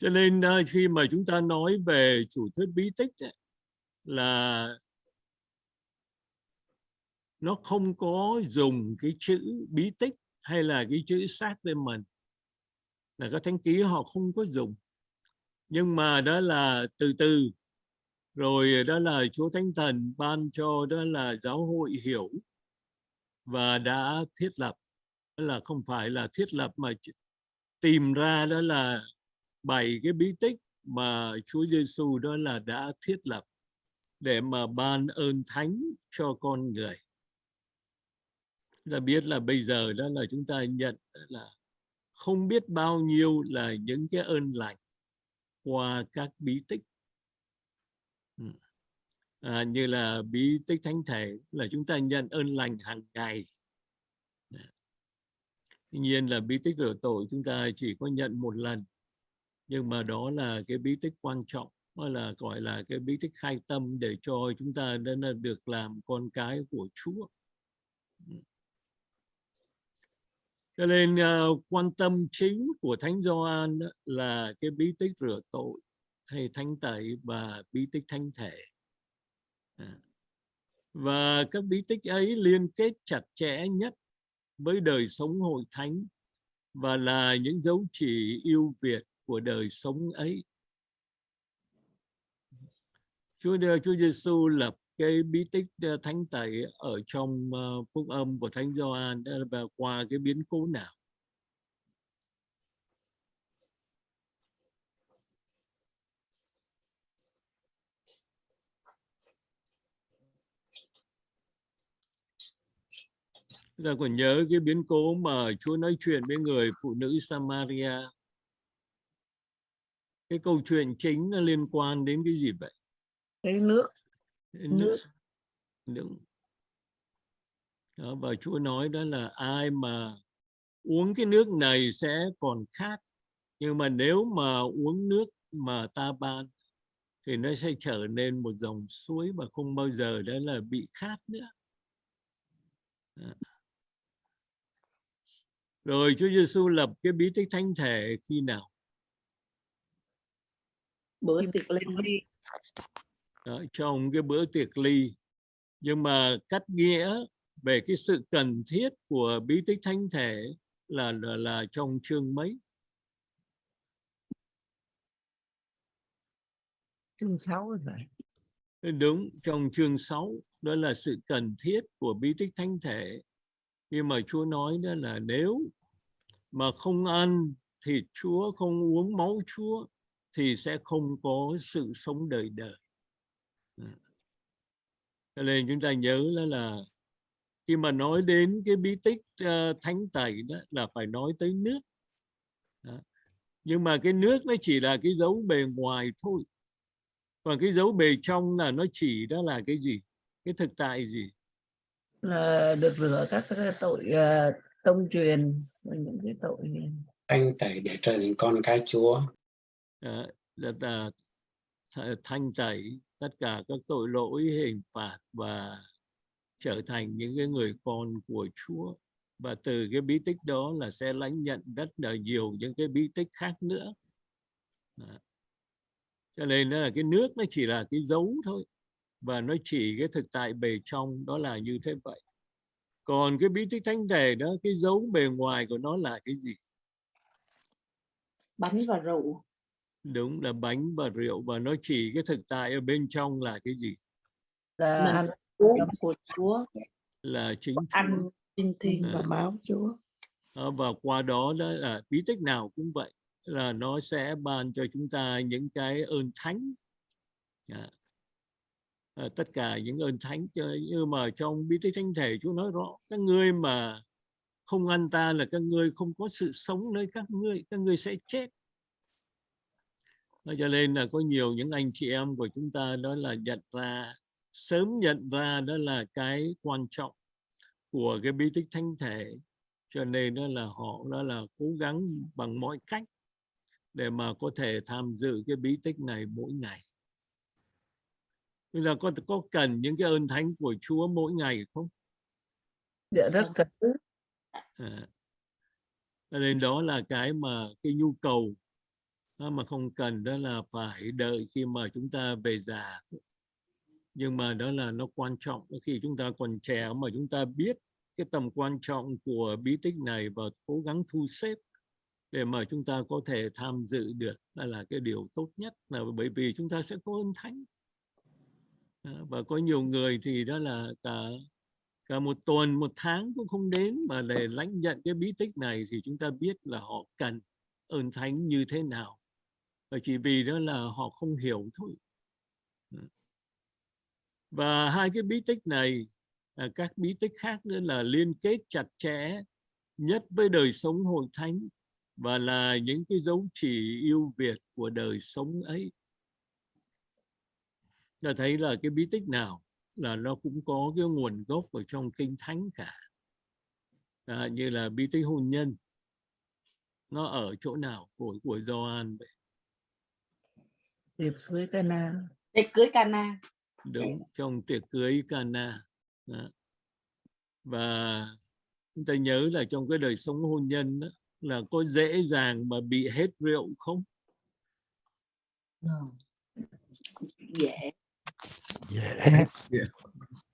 cho nên ờ, khi mà chúng ta nói về chủ thuyết bí tích ấy, là nó không có dùng cái chữ bí tích hay là cái chữ sacrament. Là các thánh ký họ không có dùng. Nhưng mà đó là từ từ. Rồi đó là Chúa Thánh Thần ban cho đó là giáo hội hiểu và đã thiết lập. Đó là không phải là thiết lập mà tìm ra đó là bảy cái bí tích mà Chúa Giêsu đó là đã thiết lập để mà ban ơn thánh cho con người. Là biết là bây giờ đó là chúng ta nhận là không biết bao nhiêu là những cái ơn lành qua các bí tích. Ừ. À, như là bí tích thánh thể là chúng ta nhận ơn lành hàng ngày. Tuy nhiên là bí tích rửa tội chúng ta chỉ có nhận một lần nhưng mà đó là cái bí tích quan trọng hay là gọi là cái bí tích khai tâm để cho chúng ta đã là được làm con cái của Chúa. Cho nên uh, quan tâm chính của Thánh Gioan đó là cái bí tích rửa tội hay thánh tẩy và bí tích thánh thể. À. Và các bí tích ấy liên kết chặt chẽ nhất với đời sống hội thánh và là những dấu chỉ yêu Việt của đời sống ấy Chúa Chúa Giêsu lập cái bí tích ờ, thánh tẩy ở trong ờ, phúc âm của Thánh Gioan và qua cái biến cố nào Chúng ta còn nhớ cái biến cố mà Chúa nói chuyện với người phụ nữ Samaria. Cái câu chuyện chính nó liên quan đến cái gì vậy? cái nước Đến Nước. Đúng. Đó, và Chúa nói đó là ai mà uống cái nước này sẽ còn khát. Nhưng mà nếu mà uống nước mà ta ban thì nó sẽ trở nên một dòng suối mà không bao giờ đó là bị khát nữa. Rồi Chúa Giêsu lập cái bí tích thánh thể khi nào? Bữa tiệc lên đi Đó, trong cái bữa tiệc ly. Nhưng mà cách nghĩa về cái sự cần thiết của bí tích thánh thể là là, là trong chương mấy? chương 6 rồi Đúng, trong chương 6 đó là sự cần thiết của bí tích thánh thể. Khi mà Chúa nói đó là nếu mà không ăn thịt Chúa, không uống máu Chúa thì sẽ không có sự sống đời đời. Cho nên chúng ta nhớ đó là khi mà nói đến cái bí tích ờ, thánh tẩy đó là phải nói tới nước. Đó. Nhưng mà cái nước nó chỉ là cái dấu bề ngoài thôi. Còn cái dấu bề trong là nó chỉ đó là cái gì? Cái thực tại gì? là được rửa các cái tội ờ, tông truyền và những cái tội thanh tẩy để trở thành con cái Chúa là, ta thanh tẩy tất cả các tội lỗi hình phạt và trở thành những cái người con của Chúa. Và từ cái bí tích đó là sẽ lãnh nhận rất là nhiều những cái bí tích khác nữa. Đó. cho nên là cái nước nó chỉ là cái dấu thôi. Và nó chỉ cái thực tại bề trong đó là như thế vậy. Còn cái bí tích thánh thể đó cái dấu bề ngoài của nó là cái gì? Bánh và rượu đúng là bánh và rượu và nó chỉ cái thực tại ở bên trong là cái gì? Là uống của Chúa. Là chính ăn thiêng À. và máu Chúa. Đó, và qua đó đó là bí tích nào cũng vậy là nó sẽ ban cho chúng ta những cái ơn thánh. Dạ. À, tất cả những ơn thánh như mà trong bí tích thánh thể Chúa nói rõ các ngươi mà không ăn ta là các ngươi không có sự sống nơi các ngươi các ngươi sẽ chết Đó, cho nên là có nhiều những anh chị em của chúng ta đó là nhận ra sớm nhận ra đó là cái quan trọng của cái bí tích thánh thể. Cho nên đó là họ đó là cố gắng bằng mọi cách để mà có thể tham dự cái bí tích này mỗi ngày. Bây giờ có có cần những cái ơn thánh của Chúa mỗi ngày không? Dạ rất cần. À. nên đó là cái mà cái nhu cầu mà không cần, đó là phải đợi khi mà chúng ta về già. Nhưng mà đó là nó quan trọng. Khi chúng ta còn trẻ mà chúng ta biết cái tầm quan trọng của bí tích này và cố gắng thu xếp để mà chúng ta có thể tham dự được. Đó là cái điều tốt nhất là bởi vì chúng ta sẽ có ơn thánh. Và có nhiều người thì đó là cả cả một tuần, một tháng cũng không đến mà để lãnh nhận cái bí tích này thì chúng ta biết là họ cần ơn thánh như thế nào và chỉ vì đó là họ không hiểu thôi. Và hai cái bí tích này à, các bí tích khác nữa là liên kết chặt chẽ nhất với đời sống hội thánh và là những cái dấu chỉ yêu Việt của đời sống ấy. Ta thấy là cái bí tích nào là nó cũng có cái nguồn gốc ở trong kinh thánh cả. À, như là bí tích hôn nhân nó ở chỗ nào của của Gioan vậy? Tiệc cưới Cana tiệc cưới Cana đúng trong tiệc cưới Cana Đó. và chúng ta nhớ là trong cái đời sống hôn nhân đó, là có dễ dàng mà bị hết rượu không? Dễ. Dễ.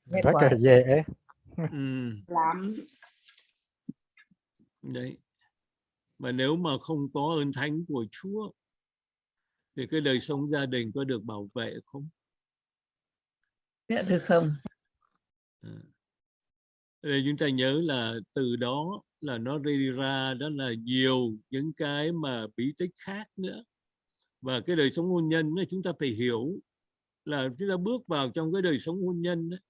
Nghe rất quả. là dễ. Ừ. lắm. Đấy. Và nếu mà không có ơn thánh của Chúa thì cái đời sống gia đình có được bảo vệ không? Dạ thưa không? À. Đây chúng ta nhớ là từ đó là nó đi ra đó là nhiều những cái mà bí tích khác nữa. Và cái đời sống hôn nhân ấy, chúng ta phải hiểu là chúng ta bước vào trong cái đời sống hôn nhân ấy,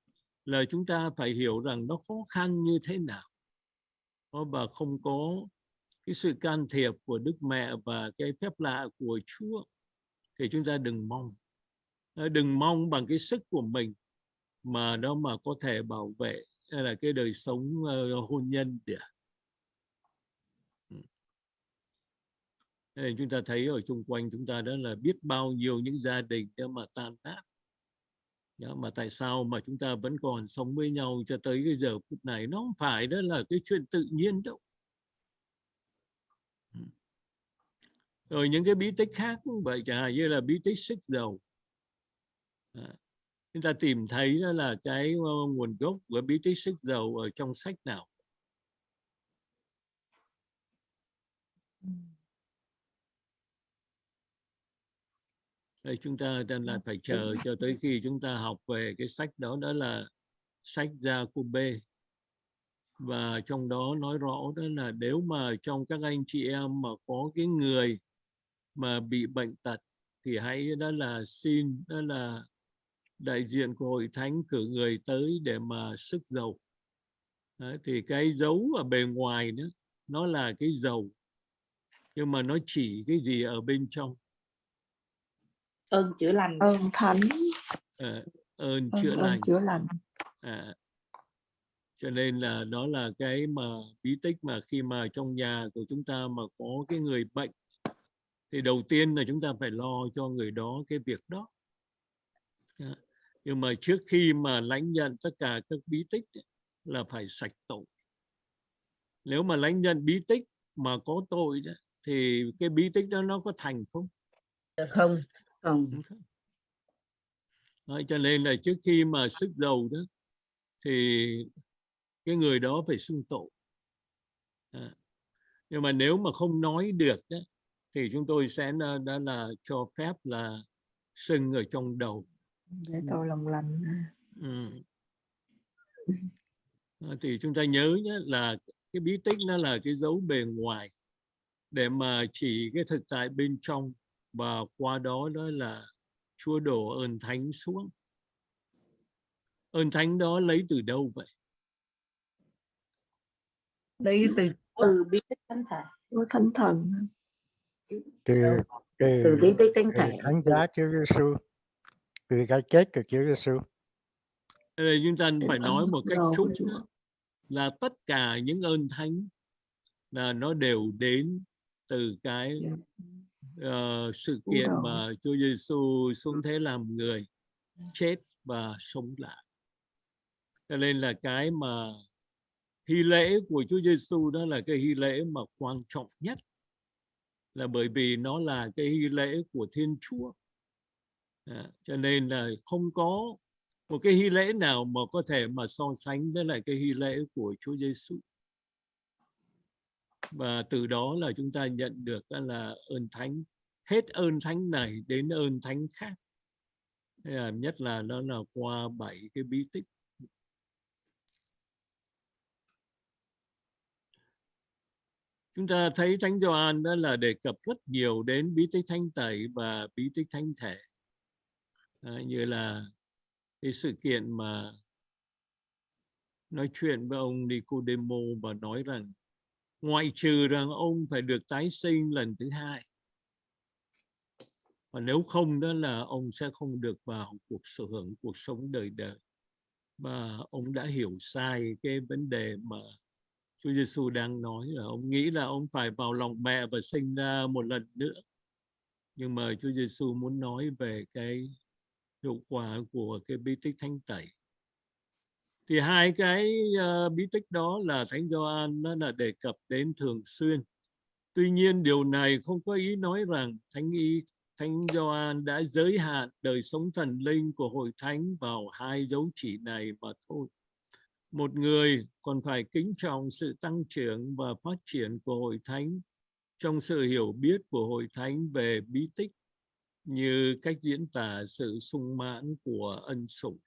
là chúng ta phải hiểu rằng nó khó khăn như thế nào. Đó, và không có cái sự can thiệp của Đức Mẹ và cái phép lạ của Chúa thì chúng ta đừng mong. Ờ, đừng mong bằng cái sức của mình mà nó mà có thể bảo vệ hay là cái đời sống uh, hôn nhân được chúng ta thấy ở xung quanh chúng ta đó là biết bao nhiêu những gia đình đó mà tan nát. Đó, mà tại sao mà chúng ta vẫn còn sống với nhau cho tới cái giờ phút này? Nó không phải đó là cái chuyện tự nhiên đâu. Rồi những cái bí tích khác cũng vậy chẳng hạn như là bí tích xích dầu. À, chúng ta tìm thấy đó là cái ờ, nguồn gốc của bí tích xích dầu ở trong sách nào? Đây chúng ta đang là phải chờ cho tới khi chúng ta học về cái sách đó đó là sách gia cô b và trong đó nói rõ đó là nếu mà trong các anh chị em mà có cái người mà bị bệnh tật thì hãy đó là xin đó là đại diện của hội thánh cử người tới để mà sức dầu Đấy, thì cái dấu ở bề ngoài nữa nó là cái dầu nhưng mà nó chỉ cái gì ở bên trong. Ơn chữa lành. Ơn thánh. Ờ, ơn ơn, chữa ơn lành. chữa lành. À, cho nên là đó là cái mà bí tích mà khi mà trong nhà của chúng ta mà có cái người bệnh thì đầu tiên là chúng ta phải lo cho người đó cái việc đó Dạ. nhưng mà trước khi mà lãnh nhận tất cả các bí tích là phải sạch tội nếu mà lãnh nhận bí tích mà có tội đó, thì cái bí tích đó nó có thành không không không Không. Đấy, cho nên là trước khi mà sức dầu đó thì cái người đó phải xưng tội à. nhưng mà nếu mà không nói được đó, thì chúng tôi sẽ là, đã là cho phép là sưng ở trong đầu. Để tôi lòng lành ừ. À, thì chúng ta nhớ nhé là cái bí tích nó là cái dấu bề ngoài để mà chỉ cái thực tại bên trong và qua đó đó là Chúa đổ ơn thánh xuống. Ơn thánh đó lấy từ đâu vậy? Lấy từ từ bí tích thánh thể của thánh thần từ từ, từ bí tích thánh thể. thánh giá Chúa Giêsu từ cái chết của Chúa Giêsu đây chúng ta phải nói một cách nữa, là tất cả những ơn thánh là nó đều đến từ cái ờ, sự kiện mà Chúa Giêsu xuống thế làm người chết và sống lại. Cho nên là cái mà hy lễ của Chúa Giêsu đó là cái hy lễ mà quan trọng nhất là bởi vì nó là cái hy lễ của Thiên Chúa. À, cho nên là không có một cái hy lễ nào mà có thể mà so sánh với lại cái hy lễ của Chúa Giêsu và từ đó là chúng ta nhận được là ơn thánh hết ơn thánh này đến ơn thánh khác. Nhất là nó là qua bảy cái bí tích. Chúng ta thấy thánh Gioan đó là đề cập rất nhiều đến bí tích thánh tẩy và bí tích thánh thể. À, như là cái sự kiện mà nói chuyện với ông Nicodemo và nói rằng ngoại trừ rằng ông phải được tái sinh lần thứ hai và nếu không đó là ông sẽ không được vào cuộc sở hưởng cuộc sống đời đời. Và ông đã hiểu sai cái vấn đề mà Chúa Giêsu đang nói là ông nghĩ là ông phải vào lòng mẹ và sinh ra một lần nữa. Nhưng mà Chúa Giêsu muốn nói về cái hiệu quả của cái bí tích thánh tẩy. Thì hai cái uh, bí tích đó là thánh Gioan nó là đề cập đến thường xuyên. Tuy nhiên điều này không có ý nói rằng thánh y thánh Gioan đã giới hạn đời sống thần linh của hội thánh vào hai dấu chỉ này mà thôi một người còn phải kính trọng sự tăng trưởng và phát triển của hội thánh trong sự hiểu biết của hội thánh về bí tích như cách diễn tả sự sung mãn của ân sủng.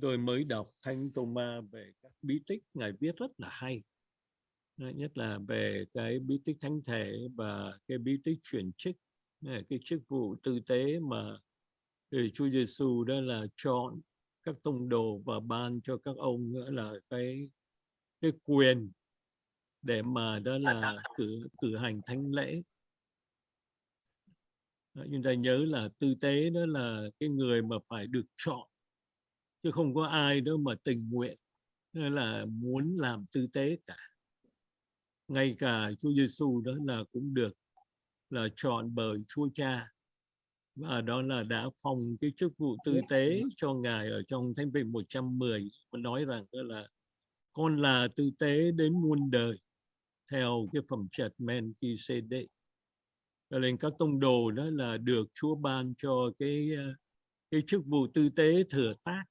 Tôi mới đọc Thánh Thomas về các bí tích, Ngài viết rất là hay. Nhất là về cái bí tích thánh thể và cái bí tích chuyển chức, cái chức vụ tư tế mà Chúa Giêsu đó là chọn các tông đồ và ban cho các ông nữa là cái cái quyền để mà đó là cử cử hành thánh lễ. Đó, chúng ta nhớ là tư tế đó là cái người mà phải được chọn chứ không có ai đâu mà tình nguyện hay là muốn làm tư tế cả. Ngay cả Chúa Giêsu đó là cũng được là chọn bởi Chúa Cha và đó là đã phong cái chức vụ tư tế cho ngài ở trong Thánh Bình 110 và nói rằng là con là tư tế đến muôn đời theo cái phẩm chất Melchizedek cho nên các tông đồ đó là được Chúa ban cho cái ờ, cái chức vụ tư tế thừa tác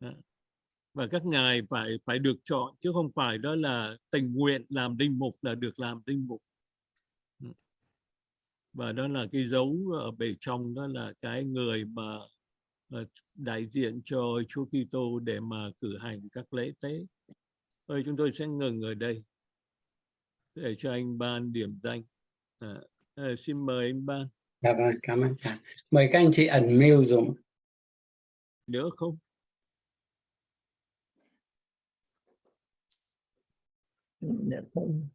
Đó. và các ngài phải phải được chọn chứ không phải đó là tình nguyện làm linh mục là được làm linh mục. Và đó là cái dấu ở bề trong đó là cái người mà ờ, đại diện cho Chúa Kitô để mà cử hành các lễ tế. Thôi chúng tôi sẽ ngừng ở đây để cho anh ban điểm danh. À, ờ, xin mời anh ban. Dạ vâng, cảm ơn cha. Mời các anh chị ẩn mute dùm. Nữa không? Dạ không.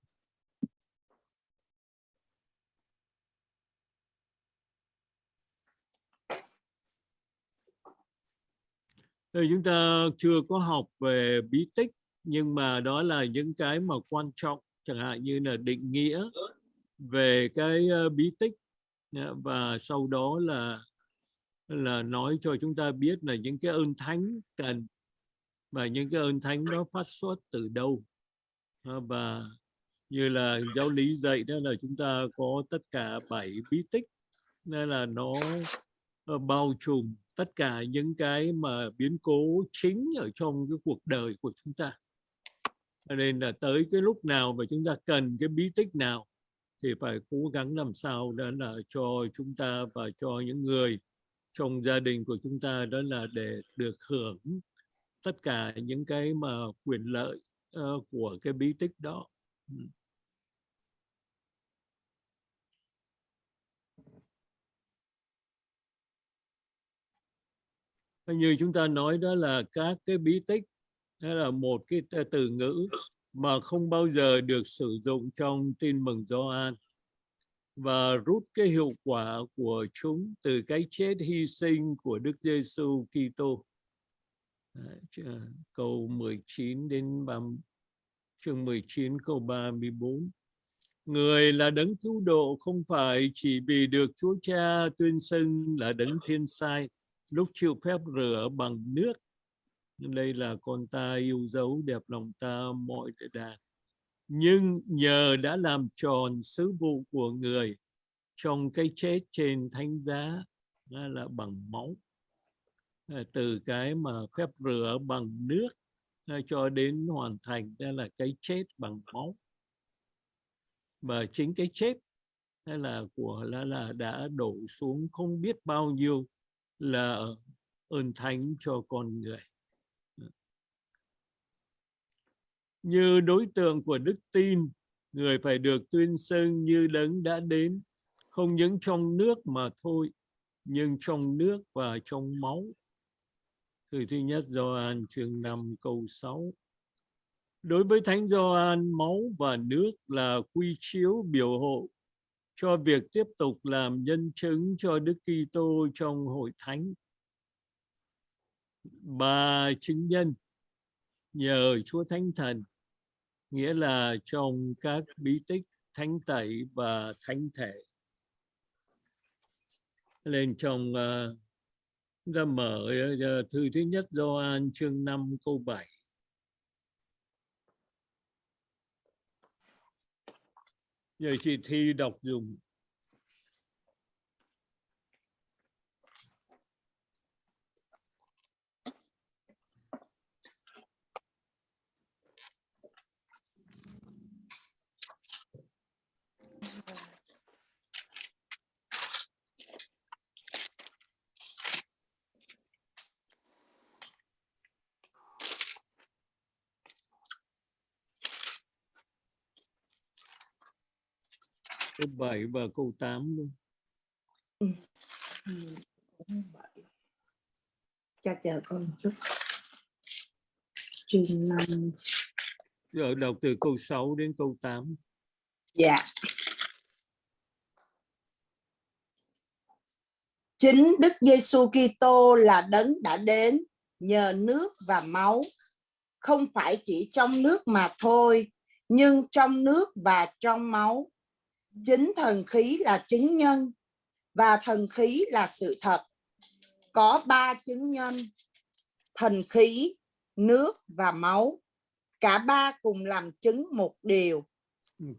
Thì chúng ta chưa có học về bí tích, nhưng mà đó là những cái mà quan trọng, chẳng hạn như là định nghĩa về cái ờ, bí tích. Và sau đó là là nói cho chúng ta biết là những cái ơn thánh cần và những cái ơn thánh đó phát xuất từ đâu. Và như là giáo lý dạy đó là chúng ta có tất cả bảy bí tích, nên là nó ờ, bao trùm tất cả những cái mà biến cố chính ở trong cái cuộc đời của chúng ta Cho nên là tới cái lúc nào mà chúng ta cần cái bí tích nào thì phải cố gắng làm sao đó là cho chúng ta và cho những người trong gia đình của chúng ta đó là để được hưởng tất cả những cái mà quyền lợi uh, của cái bí tích đó. Ừ. Như chúng ta nói đó là các cái bí tích đó là một cái từ ngữ mà không bao giờ được sử dụng trong tin mừng Gioan và rút cái hiệu quả của chúng từ cái chết hy sinh của Đức Giêsu Kitô. Câu 19 đến 30, chương 19 câu 34. Người là đấng cứu độ không phải chỉ vì được Chúa Cha tuyên xưng là đấng thiên sai lúc chịu phép rửa bằng nước. Đây là con ta yêu dấu, đẹp lòng ta, mọi đại đà. Nhưng nhờ đã làm tròn sứ vụ của người, trong cái chết trên thánh giá là bằng máu. Ờ, từ cái mà phép rửa bằng nước ờ, cho đến hoàn thành, đó là cái chết bằng máu và chính cái chết hay là của là là đã đổ xuống không biết bao nhiêu là ơn thánh cho con người. Như đối tượng của đức tin người phải được tuyên xưng như đấng đã đến không những trong nước mà thôi nhưng trong nước và trong máu. Thư thứ nhất Gioan chương 5 câu 6 Đối với Thánh Gioan, máu và nước là quy chiếu biểu hộ cho việc tiếp tục làm nhân chứng cho Đức Kitô trong hội thánh. bà chứng nhân nhờ Chúa Thánh Thần, nghĩa là trong các bí tích thánh tẩy và thánh thể. Lên trong uh, ra mở uh, thư thứ nhất Gioan chương 5 câu 7. Giờ chị Thi đọc dùng. Câu 7 và câu 8 luôn. Ừ, vậy. Chắc chờ con một chút. Chương 5. Giờ đọc từ câu 6 đến câu 8. Dạ. Chính Đức Giêsu Kitô là đấng đã đến nhờ nước và máu, không phải chỉ trong nước mà thôi, nhưng trong nước và trong máu. Chính thần khí là chứng nhân và thần khí là sự thật. Có ba chứng nhân, thần khí, nước và máu. Cả ba cùng làm chứng một điều.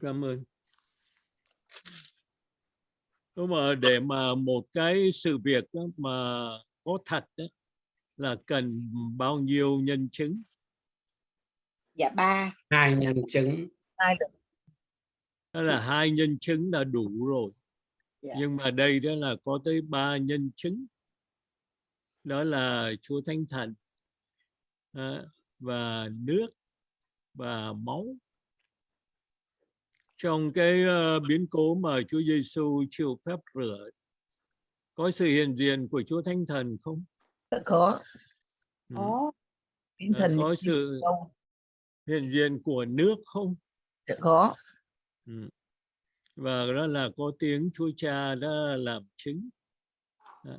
Cảm ơn. Đúng mà để mà một cái sự việc đó mà có thật đó, là cần bao nhiêu nhân chứng? Dạ ba. hai nhân chứng Đó là hai nhân chứng là đủ rồi. Dạ. Nhưng mà đây đó là có tới ba nhân chứng. Đó là Chúa Thánh Thần à, và nước và máu. Trong cái ờ, biến cố mà Chúa Giêsu chịu phép rửa có sự hiện diện của Chúa Thánh Thần không? Dạ có Ừ. Có. Thánh À, thần có sự hiện diện của nước không? Dạ có Ừ. Và đó là có tiếng Chúa Cha đã làm chứng Đó.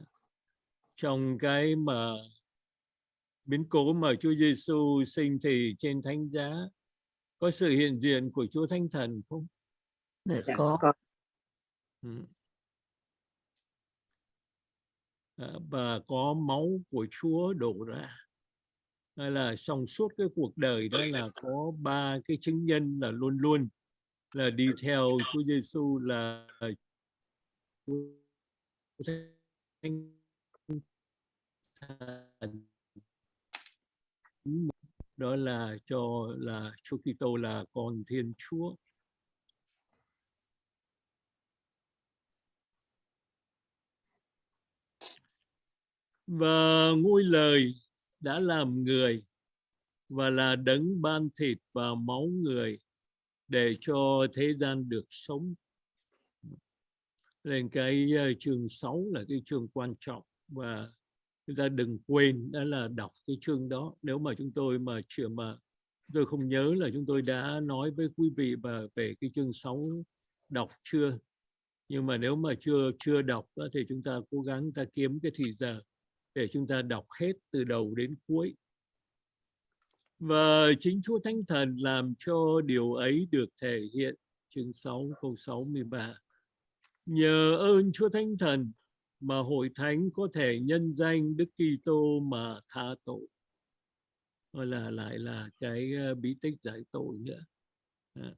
trong cái mà biến cố mà Chúa Giêsu sinh thì trên thánh giá có sự hiện diện của Chúa Thánh Thần không? Dạ Dạ, có có. Ừ. À, và có máu của Chúa đổ ra hay là trong suốt cái cuộc đời đó là có ba cái chứng nhân là luôn luôn là đi theo Chúa Giêsu là ờ, đó là cho, là Chúa Kitô là con Thiên Chúa. Và ngôi lời đã làm người và là đấng ban thịt và máu người để cho thế gian được sống. Nên cái ờ, chương 6 là cái chương quan trọng và chúng ta đừng quên đó là đọc cái chương đó. Nếu mà chúng tôi mà chưa mà tôi không nhớ là chúng tôi đã nói với quý vị và về cái chương 6 đọc chưa. Nhưng mà nếu mà chưa chưa đọc đó, thì chúng ta cố gắng ta kiếm cái thì giờ để chúng ta đọc hết từ đầu đến cuối và chính Chúa Thánh Thần làm cho điều ấy được thể hiện chương 6 câu 63 nhờ ơn Chúa Thánh Thần mà hội thánh có thể nhân danh Đức Kitô mà tha tội hoặc là, lại là cái ờ, bí tích giải tội nữa À.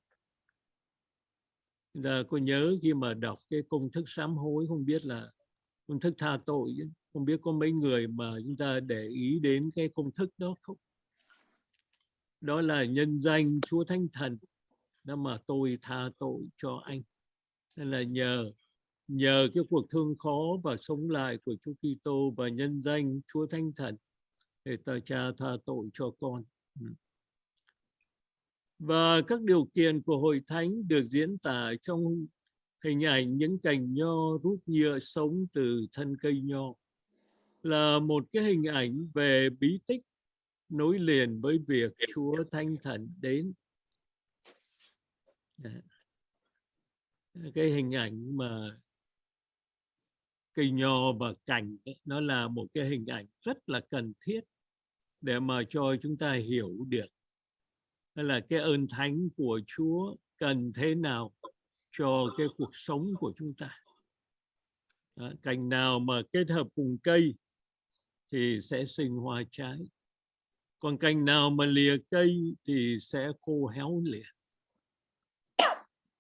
Chúng ta có nhớ khi mà đọc cái công thức sám hối, không biết là công thức tha tội chứ? không biết có mấy người mà chúng ta để ý đến cái công thức đó không đó là nhân danh Chúa Thánh Thần. Đó mà tôi tha tội cho anh. Nên là nhờ nhờ cái cuộc thương khó và sống lại của Chúa Kitô và nhân danh Chúa Thánh Thần để ta cha tha tội cho con. Ừ. Và các điều kiện của hội thánh được diễn tả trong hình ảnh những cành nho rút nhựa sống từ thân cây nho. Là một cái hình ảnh về bí tích nối liền với việc Chúa Thánh Thần đến. Dạ. Cái hình ảnh mà cây nho và cành nó là một cái hình ảnh rất là cần thiết để mà cho chúng ta hiểu được đó là cái ơn thánh của Chúa cần thế nào cho cái cuộc sống của chúng ta. Đó, cành nào mà kết hợp cùng cây thì sẽ sinh hoa trái. Còn cành nào mà lìa cây thì sẽ khô héo liền.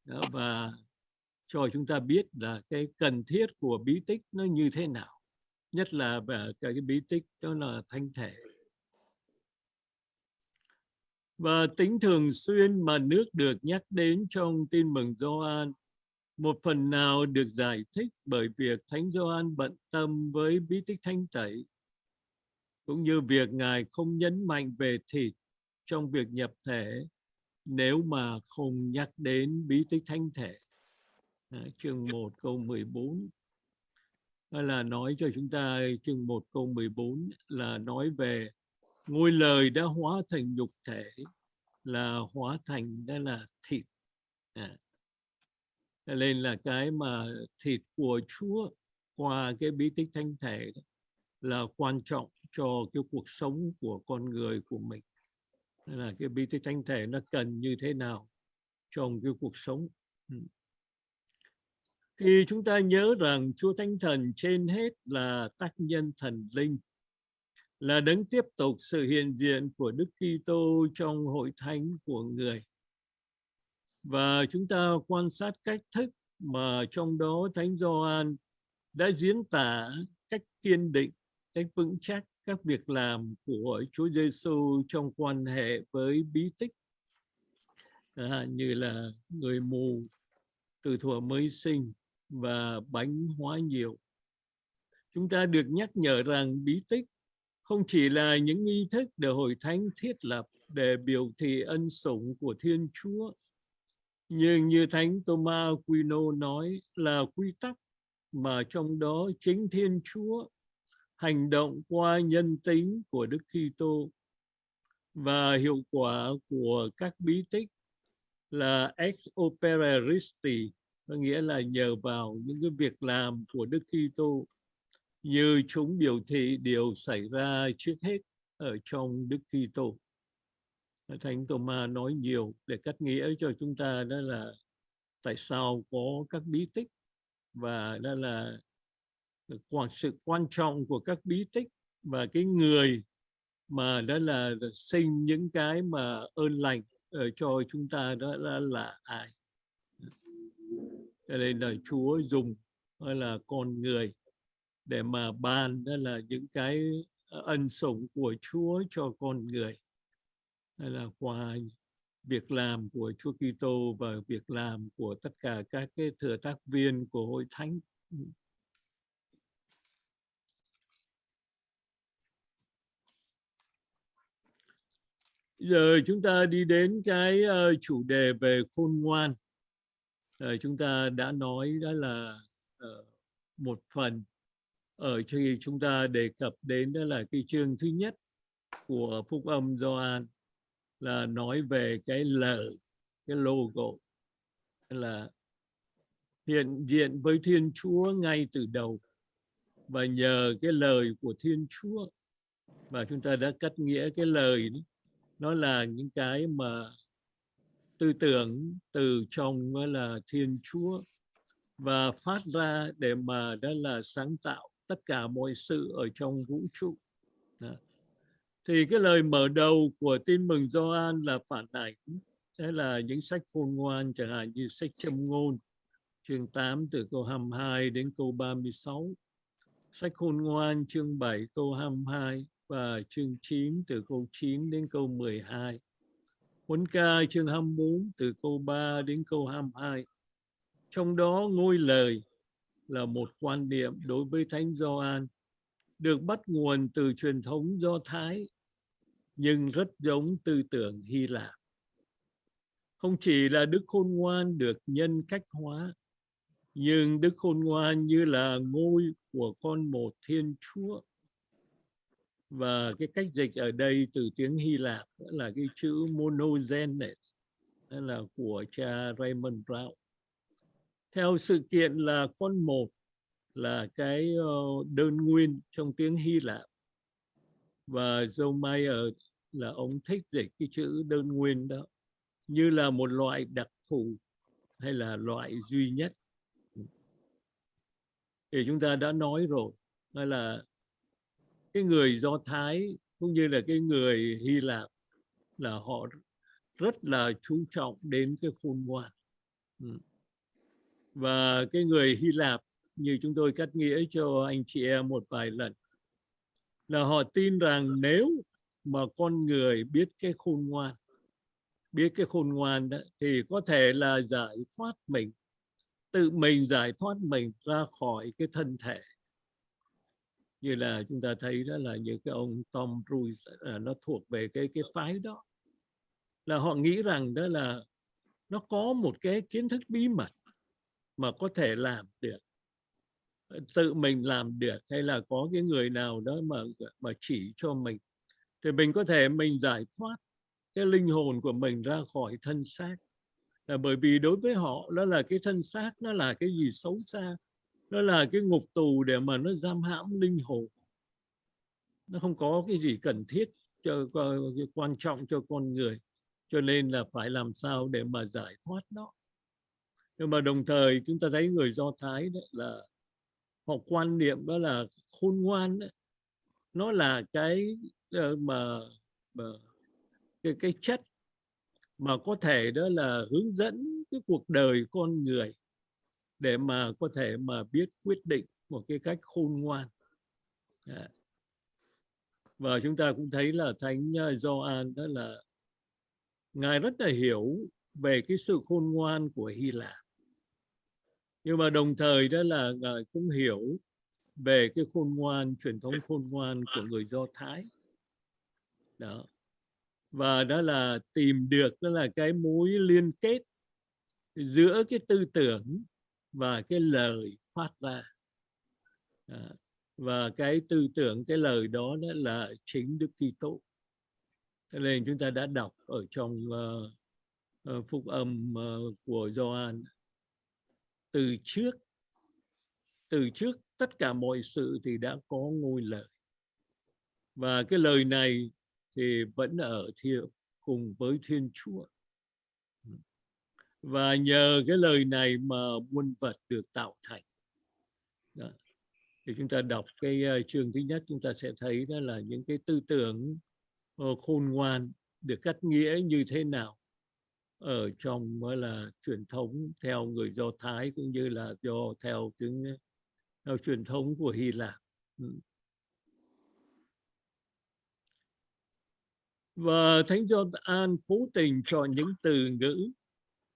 Đó, và cho chúng ta biết là cái cần thiết của bí tích nó như thế nào. Nhất là về cái, bí tích đó là thanh thể. Và tính thường xuyên mà nước được nhắc đến trong tin mừng Gioan một phần nào được giải thích bởi việc Thánh Gioan bận tâm với bí tích thanh tẩy cũng như việc Ngài không nhấn mạnh về thịt trong việc nhập thể nếu mà không nhắc đến bí tích thánh thể. à, chương 1 câu 14 hay là nói cho chúng ta chương 1 câu 14 là nói về ngôi lời đã hóa thành nhục thể là hóa thành đó là thịt à. Nên là cái mà thịt của Chúa qua cái bí tích thánh thể đó, là quan trọng cho cái cuộc sống của con người của mình. Nên là cái bí tích thánh thể nó cần như thế nào trong cái cuộc sống? Ừ. Thì chúng ta nhớ rằng Chúa Thánh Thần trên hết là tác nhân thần linh là đấng tiếp tục sự hiện diện của Đức Kitô trong hội thánh của người. Và chúng ta quan sát cách thức mà trong đó Thánh Gioan đã diễn tả cách kiên định, cách vững chắc các việc làm của Chúa Giêsu trong quan hệ với bí tích à, như là người mù từ thuở mới sinh và bánh hóa nhiều. Chúng ta được nhắc nhở rằng bí tích không chỉ là những nghi thức để hội thánh thiết lập để biểu thị ân sủng của Thiên Chúa, nhưng như Thánh Thomas Aquino nói là quy tắc mà trong đó chính Thiên Chúa hành động qua nhân tính của Đức Kitô và hiệu quả của các bí tích là ex opere Christi có nghĩa là nhờ vào những cái việc làm của Đức Kitô như chúng biểu thị điều xảy ra trước hết ở trong Đức Kitô. Thánh Thomas nói nhiều để cắt nghĩa cho chúng ta, đó là tại sao có các bí tích và đó là sự quan trọng của các bí tích và cái người mà đó là sinh những cái mà ơn lành ở cho chúng ta đó là, là ai? Cho nên là Chúa dùng hay là con người để mà ban đó là những cái ân sủng của Chúa cho con người. Hay là qua việc làm của Chúa Kitô và việc làm của tất cả các cái thừa tác viên của hội thánh giờ chúng ta đi đến cái uh, chủ đề về khôn ngoan. Uh, chúng ta đã nói đó là uh, một phần. Ở khi chúng ta đề cập đến đó là cái chương thứ nhất của phúc âm Gioan là nói về cái lời cái logo. Là hiện diện với Thiên Chúa ngay từ đầu. Và nhờ cái lời của Thiên Chúa và chúng ta đã cắt nghĩa cái lời đó, nó là những cái mà tư tưởng từ trong là Thiên Chúa và phát ra để mà đó là sáng tạo tất cả mọi sự ở trong vũ trụ. Đó. Thì cái lời mở đầu của tin mừng Gioan là phản ảnh đó là những sách khôn ngoan, chẳng hạn như sách châm ngôn, chương 8 từ câu 22 đến câu 36 sách khôn ngoan, chương 7 câu 22 và chương 9 từ câu 9 đến câu 12 Huấn ca chương 24 từ câu 3 đến câu 22 trong đó ngôi lời là một quan niệm đối với Thánh Gioan được bắt nguồn từ truyền thống Do Thái nhưng rất giống tư tưởng Hy Lạp. Không chỉ là Đức Khôn Ngoan được nhân cách hóa, nhưng Đức Khôn Ngoan như là ngôi của con một Thiên Chúa. Và cái cách dịch ở đây từ tiếng Hy Lạp là cái chữ monogenes, là của cha Raymond Brown. Theo sự kiện là con một là cái ờ, đơn nguyên trong tiếng Hy Lạp và Joe Mayer là ông thích dịch cái chữ đơn nguyên đó như là một loại đặc thù hay là loại duy nhất thì chúng ta đã nói rồi hay là cái người Do Thái cũng như là cái người Hy Lạp là họ rất là chú trọng đến cái khôn ngoan. Ừ. Và cái người Hy Lạp như chúng tôi cắt nghĩa cho anh chị em một vài lần là họ tin rằng nếu mà con người biết cái khôn ngoan biết cái khôn ngoan đó, thì có thể là giải thoát mình tự mình giải thoát mình ra khỏi cái thân thể như là chúng ta thấy đó là những cái ông Tom Cruise là nó thuộc về cái cái phái đó. Là họ nghĩ rằng đó là nó có một cái kiến thức bí mật mà có thể làm được, tự mình làm được, hay là có cái người nào đó mà mà chỉ cho mình. Thì mình có thể mình giải thoát cái linh hồn của mình ra khỏi thân xác. Là bởi vì đối với họ, đó là cái thân xác, nó là cái gì xấu xa nó là cái ngục tù để mà nó giam hãm linh hồn. Nó không có cái gì cần thiết cho quan trọng cho con người. Cho nên là phải làm sao để mà giải thoát nó. Nhưng mà đồng thời chúng ta thấy người do thái đấy là họ quan niệm đó là khôn ngoan đấy, nó là cái ờ, mà, mà cái cái chất mà có thể đó là hướng dẫn cái cuộc đời con người để mà có thể mà biết quyết định một cái cách khôn ngoan. Dạ. Và chúng ta cũng thấy là thánh ờ, Gioan đó là ngài rất là hiểu về cái sự khôn ngoan của Hy Lạp. Nhưng mà đồng thời đó là ngài cũng hiểu về cái khôn ngoan, truyền thống khôn ngoan của người Do Thái. Đó. Và đó là tìm được, đó là cái mối liên kết giữa cái tư tưởng và cái lời phát ra. À, và cái tư tưởng cái lời đó, đó là chính Đức Kitô. Cho nên chúng ta đã đọc ở trong uh, uh, phúc âm uh, của Gioan. Từ trước từ trước tất cả mọi sự thì đã có ngôi lời. Và cái lời này thì vẫn ở thiệu cùng với Thiên Chúa và nhờ cái lời này mà muôn vật được tạo thành đó. thì chúng ta đọc cái uh, chương thứ nhất chúng ta sẽ thấy đó là những cái tư tưởng uh, khôn ngoan được cắt nghĩa như thế nào ở trong mới là truyền thống theo người Do Thái cũng như là do theo tiếng ờ, theo truyền thống của Hy Lạp. Ừ. Và Thánh Gioan cố tình chọn những từ ngữ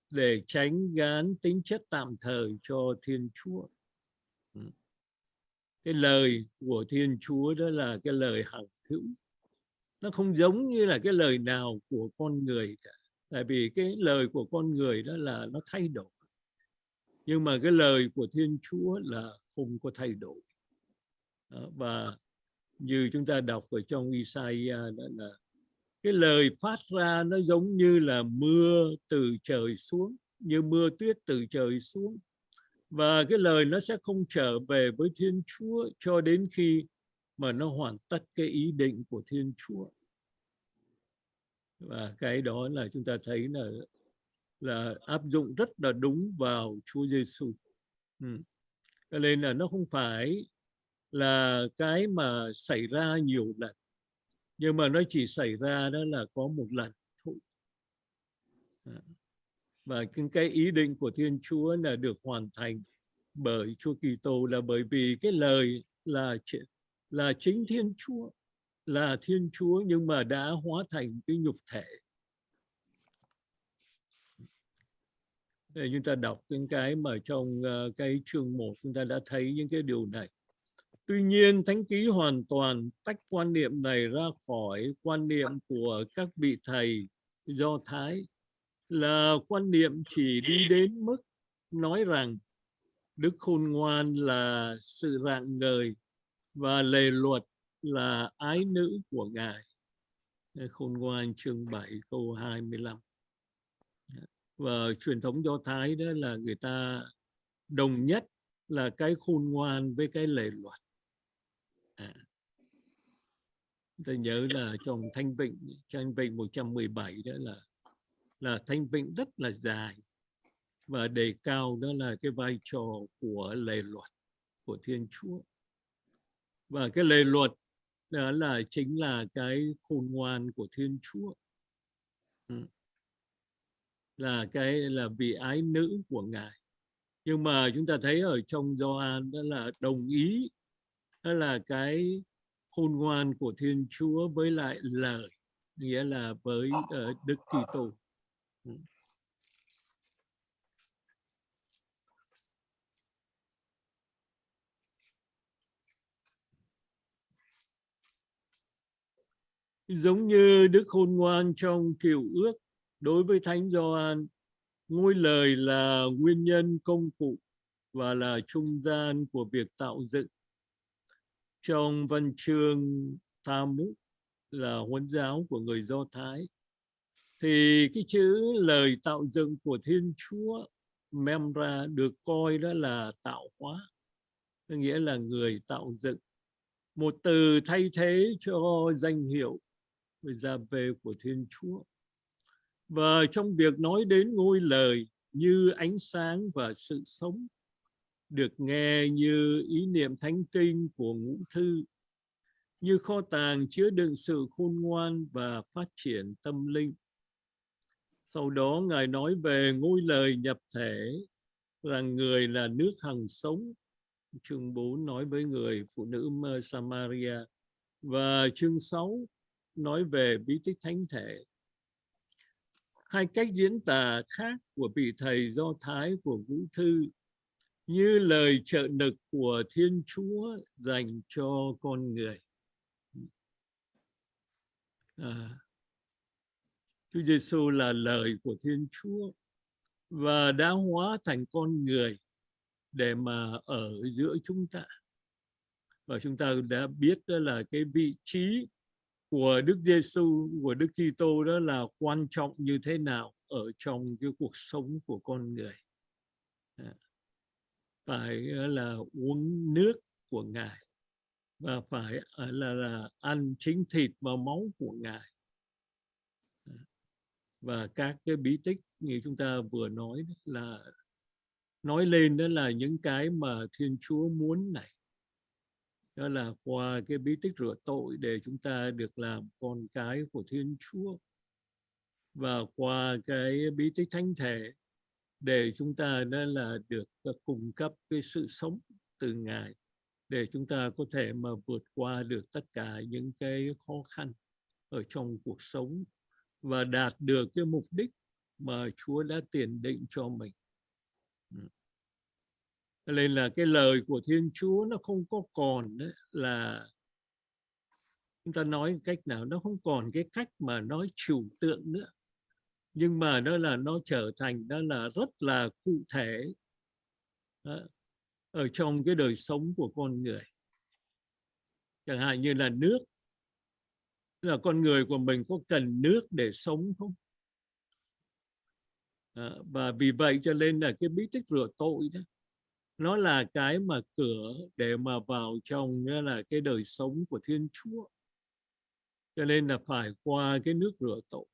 để tránh gán tính chất tạm thời cho Thiên Chúa. Ừ. Cái lời của Thiên Chúa đó là cái lời hằng hữu. Nó không giống như là cái lời nào của con người cả tại vì cái lời của con người đó là nó thay đổi nhưng mà cái lời của Thiên Chúa là không có thay đổi đó, và như chúng ta đọc ở trong Isaiah đó là cái lời phát ra nó giống như là mưa từ trời xuống, như mưa tuyết từ trời xuống và cái lời nó sẽ không trở về với Thiên Chúa cho đến khi mà nó hoàn tất cái ý định của Thiên Chúa và cái đó là chúng ta thấy là là áp dụng rất là đúng vào Chúa Giêsu. Ừ. Cho nên là nó không phải là cái mà xảy ra nhiều lần nhưng mà nó chỉ xảy ra đó là có một lần thôi. À, và cái ý định của Thiên Chúa là được hoàn thành bởi Chúa Kitô là bởi vì cái lời là là chính Thiên Chúa, là Thiên Chúa nhưng mà đã hóa thành cái nhục thể. Để chúng ta đọc những cái mà trong ờ, cái chương 1 chúng ta đã thấy những cái điều này. Tuy nhiên, Thánh Ký hoàn toàn tách quan niệm này ra khỏi quan niệm của các vị thầy Do Thái là quan niệm chỉ đi đến mức nói rằng Đức Khôn Ngoan là sự rạng ngời và lề luật là ái nữ của Ngài. Khôn ngoan chương 7 câu 25. Và truyền thống Do Thái đó là người ta đồng nhất là cái khôn ngoan với cái lề luật. À. Ta nhớ là trong Thanh Vịnh, Thanh Vịnh 117 đó là là Thanh Vịnh rất là dài và đề cao đó là cái vai trò của lề luật của Thiên Chúa. Và cái lề luật đó là chính là cái khôn ngoan của Thiên Chúa ừ. là cái là vị ái nữ của ngài nhưng mà chúng ta thấy ở trong Gioan đó là đồng ý đó là cái khôn ngoan của Thiên Chúa với lại lời nghĩa là với uh, Đức Kitô. Ừ. Giống như đức khôn ngoan trong Kiều ước đối với thánh Gioan ngôi lời là nguyên nhân công cụ và là trung gian của việc tạo dựng. Trong văn chương Talmud là huấn giáo của người Do Thái thì cái chữ lời tạo dựng của Thiên Chúa Memra được coi đó là tạo hóa, nghĩa là người tạo dựng. Một từ thay thế cho danh hiệu ra về của Thiên Chúa. Và trong việc nói đến ngôi lời như ánh sáng và sự sống, được nghe như ý niệm thánh kinh của ngũ thư, như kho tàng chứa đựng sự khôn ngoan và phát triển tâm linh. Sau đó Ngài nói về ngôi lời nhập thể là người là nước hằng sống. Chương 4 nói với người phụ nữ Samaria và chương 6 nói về bí tích thánh thể. Hai cách diễn tả khác của vị thầy Do Thái của Vũ Thư như lời trợ lực của Thiên Chúa dành cho con người. À, Chúa Giêsu là lời của Thiên Chúa và đã hóa thành con người để mà ở giữa chúng ta. Và chúng ta đã biết đó là cái vị trí của Đức Giêsu của Đức Kitô đó là quan trọng như thế nào ở trong cái cuộc sống của con người. À, phải là uống nước của Ngài và phải à, là, là ăn chính thịt và máu của Ngài. Và các cái bí tích như chúng ta vừa nói là nói lên đó là những cái mà Thiên Chúa muốn này. Đó là qua cái bí tích rửa tội để chúng ta được làm con cái của Thiên Chúa. Và qua cái bí tích thánh thể để chúng ta đó là được ờ, cung cấp cái sự sống từ Ngài, để chúng ta có thể mà vượt qua được tất cả những cái khó khăn ở trong cuộc sống và đạt được cái mục đích mà Chúa đã tiền định cho mình. Ừ. Nên là cái lời của Thiên Chúa nó không có còn đấy là chúng ta nói cách nào, nó không còn cái cách mà nói trừu tượng nữa nhưng mà đó là nó trở thành đó là rất là cụ thể đó, ở trong cái đời sống của con người. Chẳng hạn như là nước. Là con người của mình có cần nước để sống không? À, và vì vậy cho nên là cái bí tích rửa tội đó nó là cái mà cửa để mà vào trong là cái đời sống của Thiên Chúa. Cho nên là phải qua cái nước rửa tội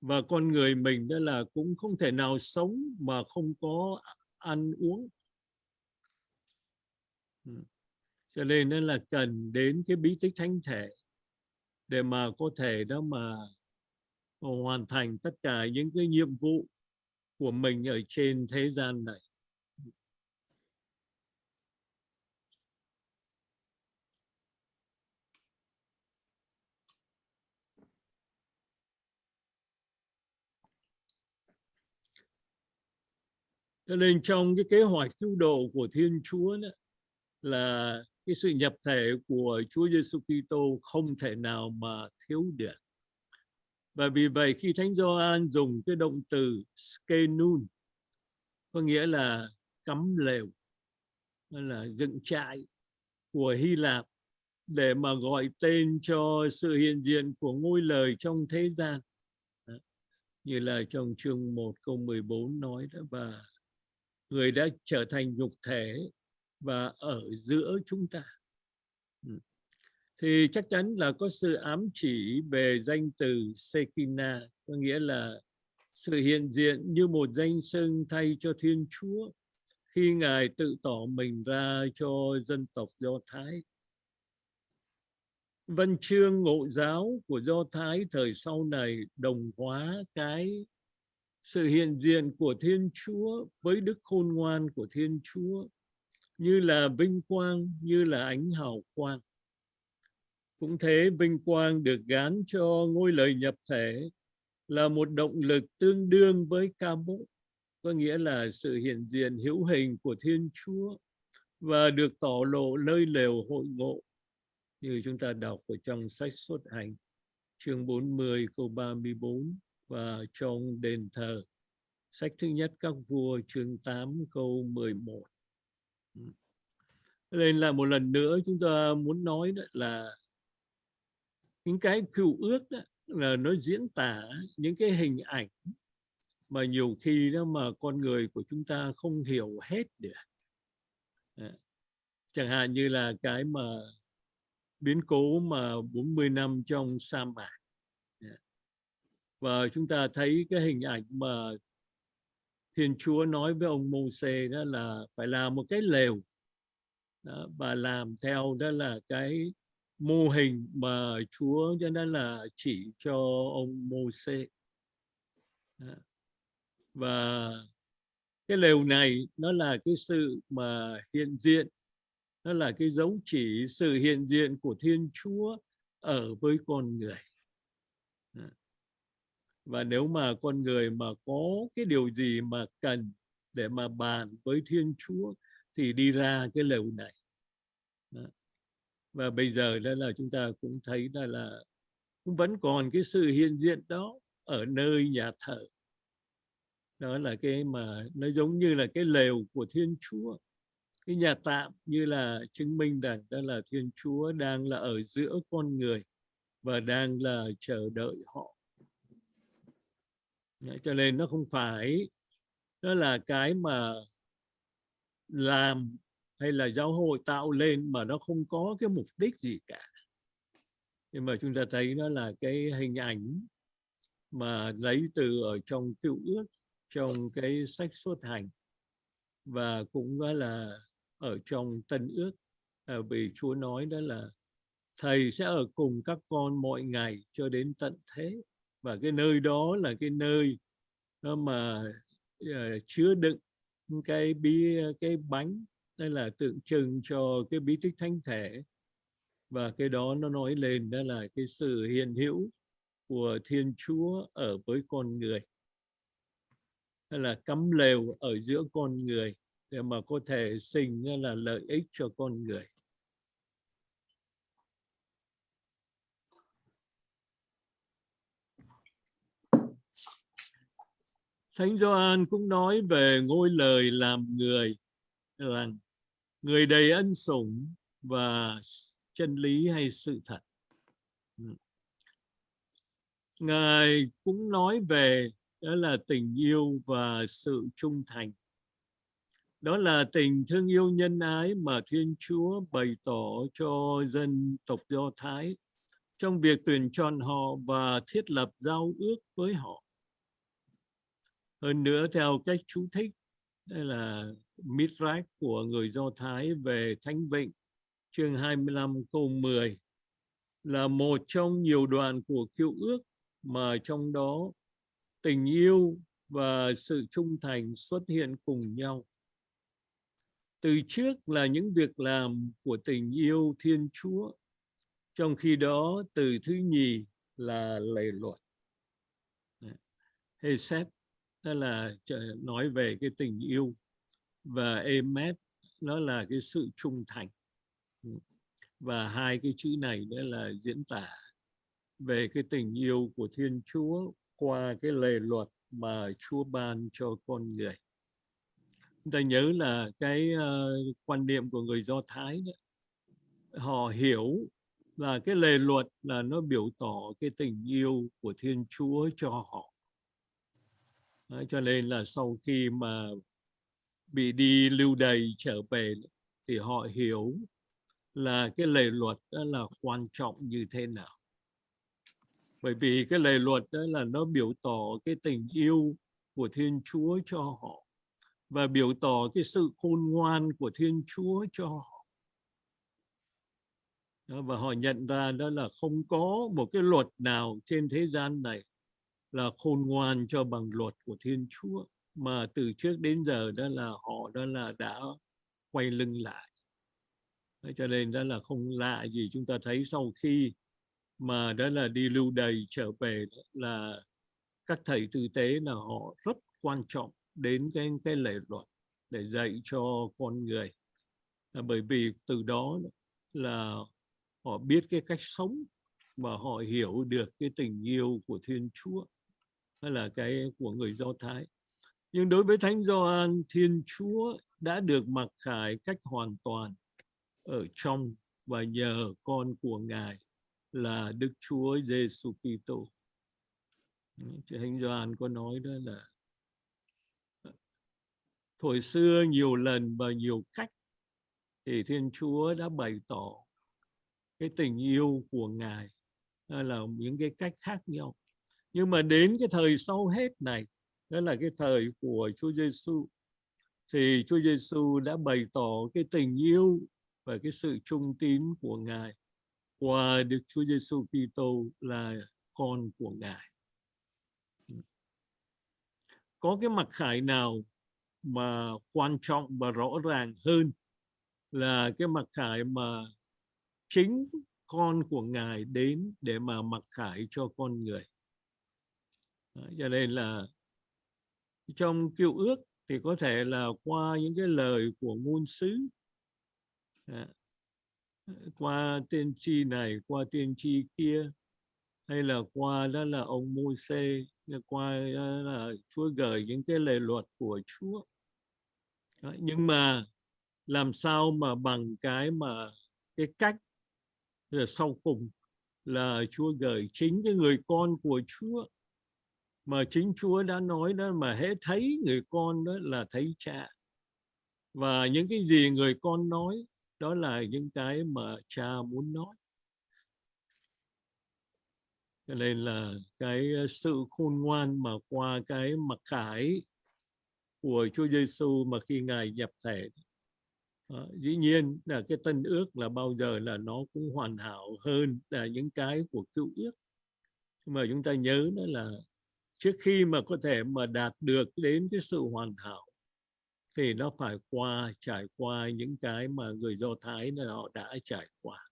và con người mình đó là cũng không thể nào sống mà không có ăn uống. Ừ. Cho nên nên là cần đến cái bí tích thánh thể để mà có thể đó mà hoàn thành tất cả những cái nhiệm vụ của mình ở trên thế gian này. Cho nên trong cái kế hoạch cứu độ của Thiên Chúa đó, là cái sự nhập thể của Chúa Giêsu Kitô không thể nào mà thiếu được. Và vì vậy khi Thánh Gioan dùng cái động từ skenun có nghĩa là cắm lều là dựng trại của Hy Lạp để mà gọi tên cho sự hiện diện của ngôi lời trong thế gian như là trong chương 1 câu 14 nói đó và người đã trở thành nhục thể và ở giữa chúng ta ừ. thì chắc chắn là có sự ám chỉ về danh từ Sekina, có nghĩa là sự hiện diện như một danh xưng thay cho Thiên Chúa, khi Ngài tự tỏ mình ra cho dân tộc Do Thái. Văn chương ngộ giáo của Do Thái thời sau này đồng hóa cái sự hiện diện của Thiên Chúa với đức khôn ngoan của Thiên Chúa như là vinh quang, như là ánh hào quang. Cũng thế, vinh quang được gán cho ngôi lời nhập thể là một động lực tương đương với ca mộ, có nghĩa là sự hiện diện hữu hình của Thiên Chúa và được tỏ lộ nơi lều hội ngộ như chúng ta đọc ở trong sách xuất hành chương 40 câu 34 và trong đền thờ. Sách thứ nhất các vua chương 8 câu 11 Ừ. nên là một lần nữa chúng ta muốn nói đó là những cái cựu ước đó, là nó diễn tả những cái hình ảnh mà nhiều khi đó mà con người của chúng ta không hiểu hết được. À, chẳng hạn như là cái mà biến cố mà 40 năm trong sa mạc và chúng ta thấy cái hình ảnh mà Thiên Chúa nói với ông Môse đó là phải làm một cái lều. Đó, và làm theo đó là cái mô hình mà Chúa cho nên là chỉ cho ông Môse. Và cái lều này nó là cái sự mà hiện diện nó là cái dấu chỉ sự hiện diện của Thiên Chúa ở với con người và nếu mà con người mà có cái điều gì mà cần để mà bàn với Thiên Chúa thì đi ra cái lều này. Đó. và bây giờ đó là chúng ta cũng thấy đó là cũng vẫn còn cái sự hiện diện đó ở nơi nhà thờ. Đó là cái mà nó giống như là cái lều của Thiên Chúa. Cái nhà tạm như là chứng minh rằng đó là Thiên Chúa đang là ở giữa con người và đang là chờ đợi họ. Đấy, cho nên nó không phải đó là cái mà làm hay là giáo hội tạo lên mà nó không có cái mục đích gì cả. Nhưng mà chúng ta thấy nó là cái hình ảnh mà lấy từ ở trong cựu ước trong cái sách xuất hành và cũng đó là ở trong tân ước. À, vì Chúa nói đó là thầy sẽ ở cùng các con mọi ngày cho đến tận thế và cái nơi đó là cái nơi ờ, mà uh, chứa đựng cái bí cái bánh đây là tượng trưng cho cái bí tích thánh thể. Và cái đó nó nói lên đó là cái sự hiện hữu của Thiên Chúa ở với con người. Hay là cắm lều ở giữa con người để mà có thể sinh là lợi ích cho con người. Thánh Gioan cũng nói về ngôi lời làm người rằng người đầy ân sủng và chân lý hay sự thật. Ừ. Ngài cũng nói về, đó là tình yêu và sự trung thành. Đó là tình thương yêu nhân ái mà Thiên Chúa bày tỏ cho dân tộc Do Thái trong việc tuyển chọn họ và thiết lập giao ước với họ. Hơn nữa theo cách chú thích đây là Midrash của người Do Thái về Thánh Vịnh chương 25 câu 10 là một trong nhiều đoạn của cựu ước mà trong đó tình yêu và sự trung thành xuất hiện cùng nhau. Từ trước là những việc làm của tình yêu Thiên Chúa, trong khi đó từ thứ nhì là lệ luật. Hesed đó là nói về cái tình yêu và emet nó là cái sự trung thành và hai cái chữ này đó là diễn tả về cái tình yêu của Thiên Chúa qua cái lề luật mà Chúa ban cho con người. Chúng ta nhớ là cái uh, quan niệm của người Do Thái đó, họ hiểu là cái lề luật là nó biểu tỏ cái tình yêu của Thiên Chúa cho họ. Đấy, cho nên là sau khi mà bị đi lưu đày trở về thì họ hiểu là cái lề luật đó là quan trọng như thế nào. Bởi vì cái lề luật đó là nó biểu tỏ cái tình yêu của Thiên Chúa cho họ và biểu tỏ cái sự khôn ngoan của Thiên Chúa cho họ. Đó, và họ nhận ra đó là không có một cái luật nào trên thế gian này là khôn ngoan cho bằng luật của Thiên Chúa mà từ trước đến giờ đó là họ đó là đã quay lưng lại. Đấy, cho nên đó là không lạ gì chúng ta thấy sau khi mà đó là đi lưu đày trở về là các thầy tư tế là họ rất quan trọng đến cái cái lệ luật để dạy cho con người. Là bởi vì từ đó là họ biết cái cách sống và họ hiểu được cái tình yêu của Thiên Chúa hay là cái của người Do Thái nhưng đối với thánh Gioan, Thiên Chúa đã được mặc khải cách hoàn toàn ở trong và nhờ con của ngài là Đức Chúa Giêsu Kitô. Thánh Gioan, có nói đó là, Thời xưa nhiều lần và nhiều cách thì Thiên Chúa đã bày tỏ cái tình yêu của Ngài là những cái cách khác nhau. Nhưng mà đến cái thời sau hết này, đó là cái thời của Chúa Giêsu thì Chúa Giêsu đã bày tỏ cái tình yêu và cái sự trung tín của Ngài qua Đức Chúa Giêsu Kitô là con của Ngài. Có cái mặc khải nào mà quan trọng và rõ ràng hơn là cái mặc khải mà chính con của ngài đến để mà mặc khải cho con người Đấy, cho nên là trong cựu ước thì có thể là qua những cái lời của ngôn sứ. Dạ. Qua tiên tri này qua tiên tri kia hay là qua đó là ông Môi-se qua đó là Chúa gửi những cái lời luật của Chúa. Đấy, nhưng mà làm sao mà bằng cái mà cái cách rồi sau cùng là Chúa gửi chính cái người con của Chúa mà chính Chúa đã nói đó mà hễ thấy người con đó là thấy cha. Và những cái gì người con nói đó là những cái mà cha muốn nói. Cho nên là cái ờ, sự khôn ngoan mà qua cái mặc khải của Chúa Giêsu mà khi ngài nhập thể à, dĩ nhiên là cái tân ước là bao giờ là nó cũng hoàn hảo hơn là những cái của cựu ước. Nhưng mà chúng ta nhớ đó là trước khi mà có thể mà đạt được đến cái sự hoàn hảo, thì nó phải qua, trải qua những cái mà người Do Thái là họ đã trải qua.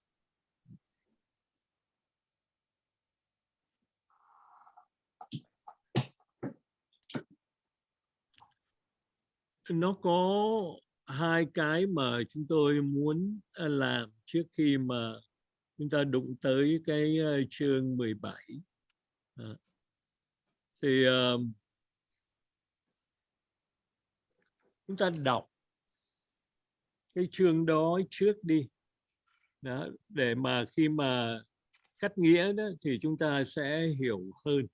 Nó có hai cái mà chúng tôi muốn à, làm trước khi mà chúng ta đụng tới cái à, chương 17 bảy. À, thì uh, chúng ta đọc cái chương đó trước đi. Đó, để mà khi mà cắt nghĩa đó thì chúng ta sẽ hiểu hơn.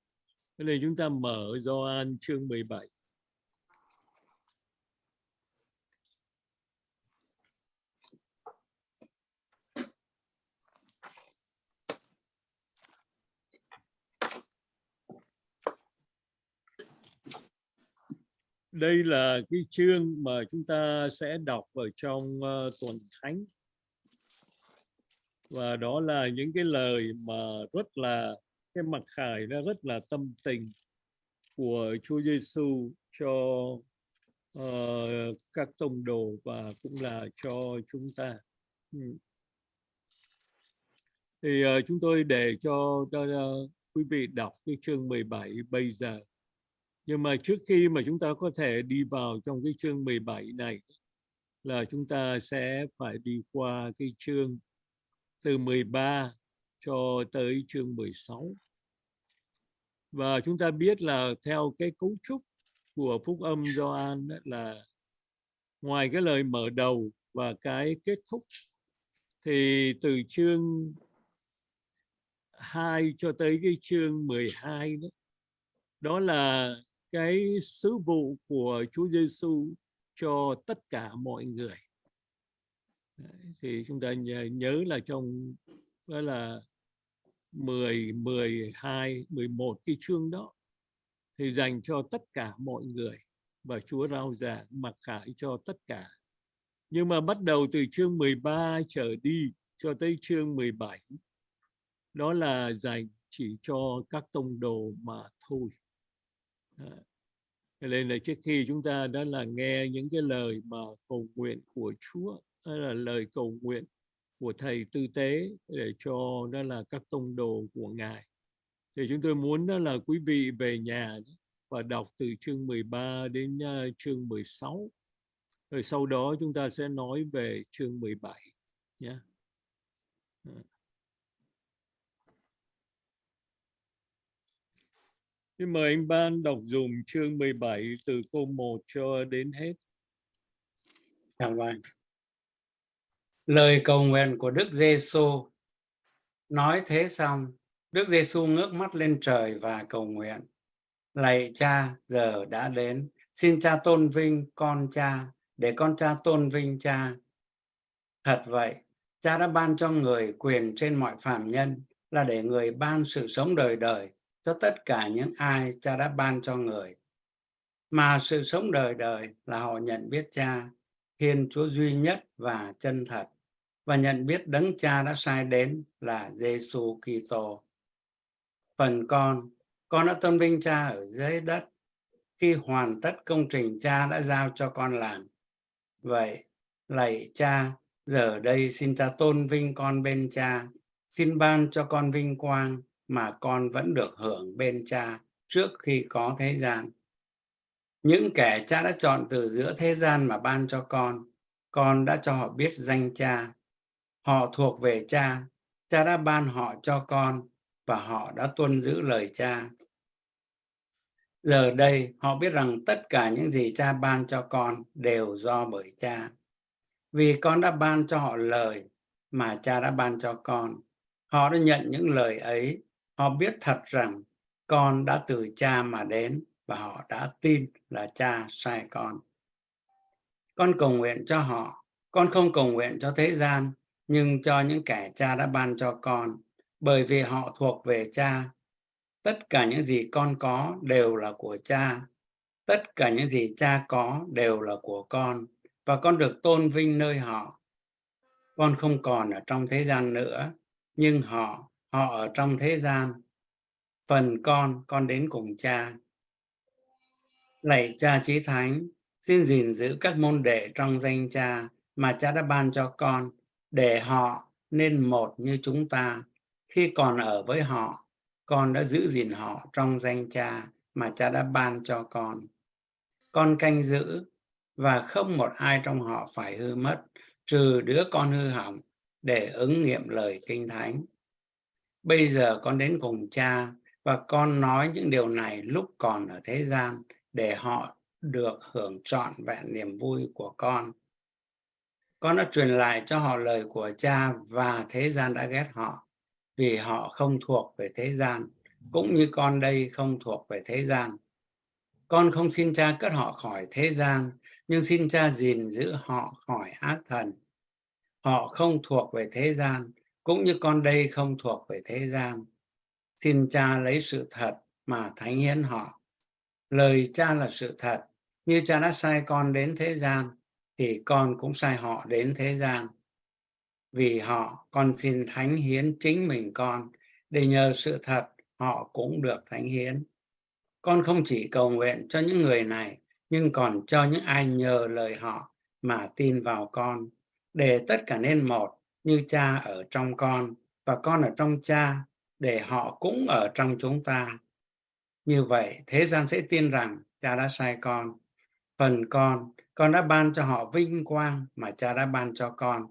Nên chúng ta mở Gioan chương 17 đây là cái chương mà chúng ta sẽ đọc ở trong uh, tuần thánh. Và đó là những cái lời mà rất là cái mặc khải nó rất là tâm tình của Chúa Giêsu cho uh, các tông đồ và cũng là cho chúng ta. Ừ. thì uh, chúng tôi để cho, cho uh, quý vị đọc cái chương 17 bây giờ nhưng mà trước khi mà chúng ta có thể đi vào trong cái chương 17 này, là chúng ta sẽ phải đi qua cái chương từ 13 cho tới chương 16 và chúng ta biết là theo cái cấu trúc của phúc âm Gioan là ngoài cái lời mở đầu và cái kết thúc, thì từ chương 2 cho tới cái chương 12 đó đó là cái sứ vụ của Chúa Giêsu cho tất cả mọi người thì chúng ta nhớ, nhớ là trong đó là 10, 12, 11 cái chương đó thì dành cho tất cả mọi người và Chúa rao giảng mặc khải cho tất cả. Nhưng mà bắt đầu từ chương 13 trở đi cho tới chương 17 đó là dành chỉ cho các tông đồ mà thôi. Cho nên là trước khi chúng ta đã là nghe những cái lời mà cầu nguyện của Chúa, đó là lời cầu nguyện của Thầy Tư Tế để cho đó là các tông đồ của Ngài. Thì chúng tôi muốn đó là quý vị về nhà và đọc từ chương 13 đến à, chương 16. Rồi sau đó chúng ta sẽ nói về chương 17 nhé. Yeah. Xin mời anh Ban đọc dùm chương 17 từ câu 1 cho đến hết. Dạ vâng. Lời cầu nguyện của Đức Giêsu nói thế xong, Đức Giêsu ngước mắt lên trời và cầu nguyện: Lạy Cha, giờ đã đến, xin Cha tôn vinh con Cha, để con Cha tôn vinh Cha. Thật vậy, Cha đã ban cho người quyền trên mọi phàm nhân là để người ban sự sống đời đời cho tất cả những ai Cha đã ban cho người. Mà sự sống đời đời là họ nhận biết Cha, Thiên Chúa duy nhất và chân thật và nhận biết đấng cha đã sai đến là Giêsu Kitô. Phần con, con đã tôn vinh cha ở dưới đất khi hoàn tất công trình cha đã giao cho con làm. Vậy, lạy cha, giờ đây xin cha tôn vinh con bên cha, xin ban cho con vinh quang mà con vẫn được hưởng bên cha trước khi có thế gian. Những kẻ cha đã chọn từ giữa thế gian mà ban cho con, con đã cho họ biết danh cha. Họ thuộc về cha, cha đã ban họ cho con và họ đã tuân giữ lời cha. Giờ đây họ biết rằng tất cả những gì cha ban cho con đều do bởi cha. Vì con đã ban cho họ lời mà cha đã ban cho con. Họ đã nhận những lời ấy, họ biết thật rằng con đã từ cha mà đến và họ đã tin là cha sai con. Con cầu nguyện cho họ, con không cầu nguyện cho thế gian, nhưng cho những kẻ cha đã ban cho con, bởi vì họ thuộc về cha. Tất cả những gì con có đều là của cha. Tất cả những gì cha có đều là của con, và con được tôn vinh nơi họ. Con không còn ở trong thế gian nữa, nhưng họ, họ ở trong thế gian. Phần con, con đến cùng cha. Lạy cha chí thánh, xin gìn giữ các môn đệ trong danh cha mà cha đã ban cho con, để họ nên một như chúng ta. Khi còn ở với họ, con đã giữ gìn họ trong danh cha mà cha đã ban cho con. Con canh giữ và không một ai trong họ phải hư mất, trừ đứa con hư hỏng để ứng nghiệm lời kinh thánh. Bây giờ con đến cùng cha và con nói những điều này lúc còn ở thế gian để họ được hưởng trọn vẹn niềm vui của con. Con đã truyền lại cho họ lời của cha và thế gian đã ghét họ vì họ không thuộc về thế gian, cũng như con đây không thuộc về thế gian. Con không xin cha cất họ khỏi thế gian, nhưng xin cha gìn giữ họ khỏi ác thần. Họ không thuộc về thế gian, cũng như con đây không thuộc về thế gian. Xin cha lấy sự thật mà thánh hiến họ. Lời cha là sự thật, như cha đã sai con đến thế gian, thì con cũng sai họ đến thế gian. Vì họ, con xin thánh hiến chính mình con, để nhờ sự thật họ cũng được thánh hiến. Con không chỉ cầu nguyện cho những người này, nhưng còn cho những ai nhờ lời họ mà tin vào con, để tất cả nên một như cha ở trong con và con ở trong cha, để họ cũng ở trong chúng ta. Như vậy, thế gian sẽ tin rằng cha đã sai con. Phần con, con đã ban cho họ vinh quang mà cha đã ban cho con,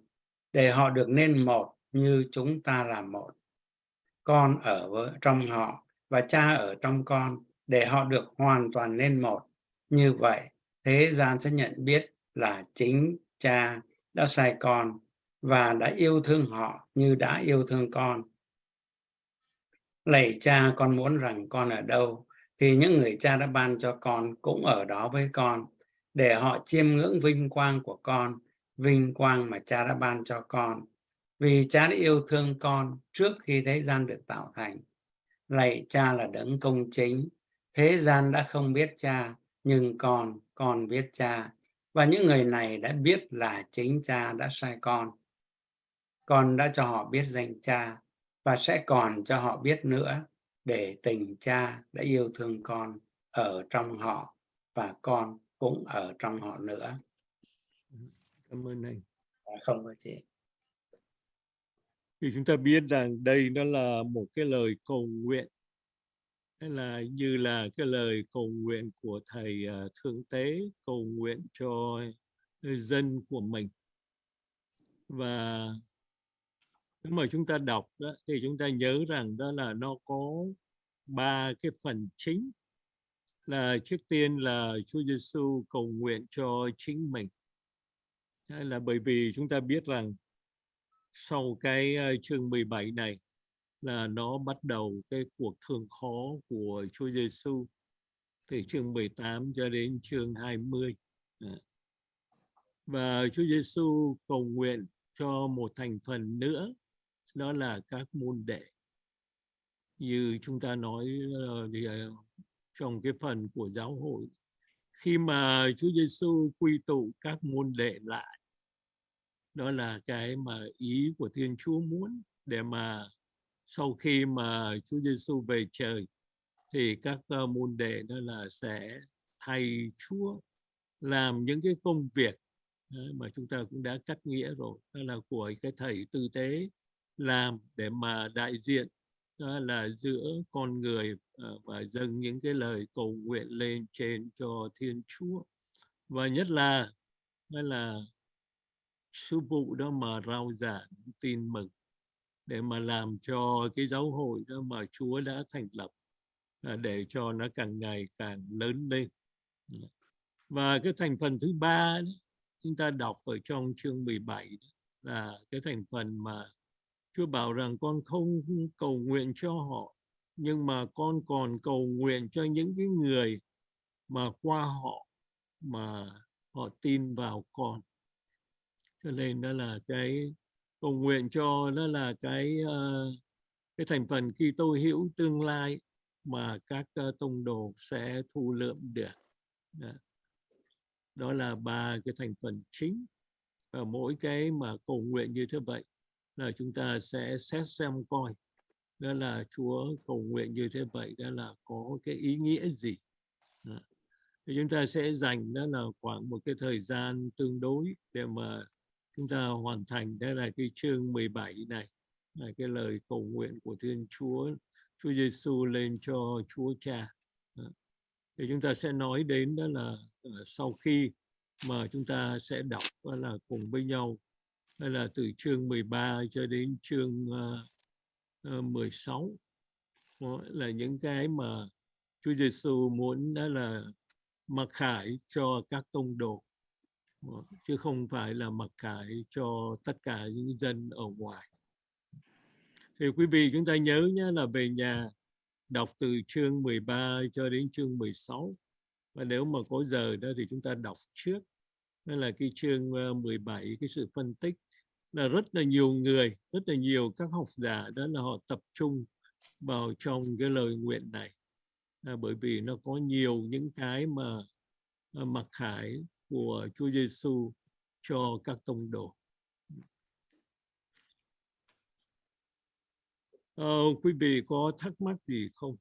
để họ được nên một như chúng ta là một. Con ở với, trong họ và cha ở trong con, để họ được hoàn toàn nên một. Như vậy, thế gian sẽ nhận biết là chính cha đã sai con và đã yêu thương họ như đã yêu thương con. Lạy cha, con muốn rằng con ở đâu, thì những người cha đã ban cho con cũng ở đó với con, để họ chiêm ngưỡng vinh quang của con, vinh quang mà cha đã ban cho con. Vì cha đã yêu thương con trước khi thế gian được tạo thành. Lạy cha là đấng công chính, thế gian đã không biết cha, nhưng con, con biết cha. Và những người này đã biết là chính cha đã sai con. Con đã cho họ biết danh cha và sẽ còn cho họ biết nữa để tình cha đã yêu thương con ở trong họ và con cũng ở trong họ nữa. Cảm ơn anh. Dạ, Không có chị. Thì chúng ta biết rằng đây nó là một cái lời cầu nguyện hay là như là cái lời cầu nguyện của thầy uh, thượng tế cầu nguyện cho dân của mình và nếu mà chúng ta đọc đó, thì chúng ta nhớ rằng đó là nó có ba cái phần chính là trước tiên là Chúa Giêsu cầu nguyện cho chính mình. Đó là bởi vì chúng ta biết rằng sau cái ờ, chương 17 này là nó bắt đầu cái cuộc thương khó của Chúa Giêsu từ chương 18 cho đến chương 20. Dạ. Và Chúa Giêsu cầu nguyện cho một thành phần nữa đó là các môn đệ. Như chúng ta nói ờ, thì ờ, trong cái phần của giáo hội khi mà Chúa Giêsu quy tụ các môn đệ lại đó là cái mà ý của Thiên Chúa muốn để mà sau khi mà Chúa Giêsu về trời thì các ờ, môn đệ đó là sẽ thay Chúa làm những cái công việc Đấy, mà chúng ta cũng đã cắt nghĩa rồi. Đó là của cái thầy tư tế làm để mà đại diện đó là giữa con người ờ, và dâng những cái lời cầu nguyện lên trên cho Thiên Chúa. Và nhất là đó là sư phụ đó mà rao giảng tin mừng để mà làm cho cái giáo hội đó mà Chúa đã thành lập à, để cho nó càng ngày càng lớn lên. Và cái thành phần thứ ba đó, chúng ta đọc ở trong chương 17 đó, là cái thành phần mà Chúa bảo rằng con không cầu nguyện cho họ nhưng mà con còn cầu nguyện cho những cái người mà qua họ mà họ tin vào con. Cho nên đó là cái cầu nguyện cho đó là cái uh, cái thành phần khi tôi hiểu tương lai mà các uh, tông đồ sẽ thu lượm được. Đó. đó là ba cái thành phần chính. Và mỗi cái mà cầu nguyện như thế vậy là chúng ta sẽ xét xem coi. Đó là Chúa cầu nguyện như thế vậy, đó là có cái ý nghĩa gì. Đó. thì chúng ta sẽ dành, đó là khoảng một cái thời gian tương đối để mà chúng ta hoàn thành. Đó là cái chương 17 này, là cái lời cầu nguyện của Thiên Chúa Chúa Giêsu lên cho Chúa Cha. Đó. thì chúng ta sẽ nói đến, đó là ờ, sau khi mà chúng ta sẽ đọc, đó là cùng với nhau hay là từ chương 13 cho đến chương uh, uh, 16 đó là những cái mà Chúa Giêsu muốn đó là mặc khải cho các tông đồ. Chứ không phải là mặc khải cho tất cả những dân ở ngoài. Thì quý vị chúng ta nhớ nhé là về nhà đọc từ chương 13 cho đến chương 16 và nếu mà có giờ đó thì chúng ta đọc trước. Đó là cái chương ờ, 17 cái sự phân tích là rất là nhiều người rất là nhiều các học giả đó là họ tập trung vào trong cái lời nguyện này à, bởi vì nó có nhiều những cái mà à, mặc khải của Chúa Giêsu cho các tông đồ. À, quý vị có thắc mắc gì không?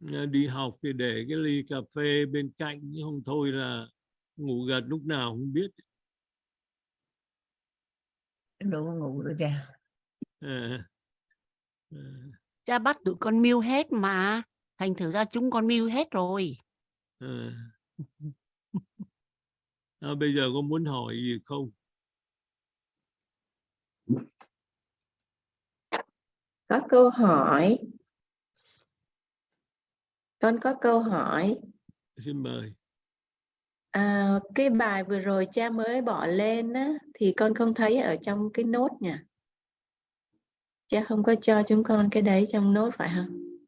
Đi học thì để cái ly cà phê bên cạnh không thôi là ngủ gật lúc nào không biết. Đâu có ngủ nữa cha. À, à, cha bắt tụi con mưu hết mà. Thành thử ra chúng con mưu hết rồi. À. à, bây giờ có muốn hỏi gì không? Có câu hỏi con có câu hỏi. Xin mời. À, cái bài vừa rồi cha mới bỏ lên á, thì con không thấy ở trong cái nốt nhỉ cha không có cho chúng con cái đấy trong nốt phải không?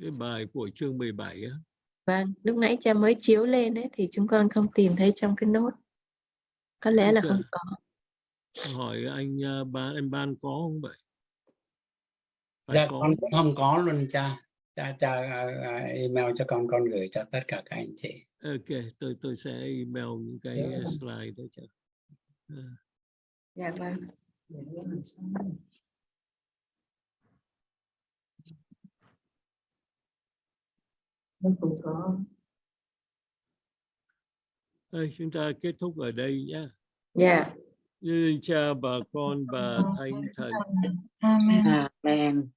Cái bài của chương 17 á. Vâng lúc nãy cha mới chiếu lên đấy thì chúng con không tìm thấy trong cái nốt. Có lẽ là không có. Hỏi anh à, ban anh ban có không vậy? Phải dạ có. con cũng không có luôn cha cha cha à, à, email cho con con gửi cho tất cả các anh chị. Ok tôi tôi sẽ email những cái Dạ. slide đó cho. À. dạ vâng. Có. Thôi, chúng ta kết thúc ở đây nhé dạ. Như cha bà con và thánh thần. Amen. amen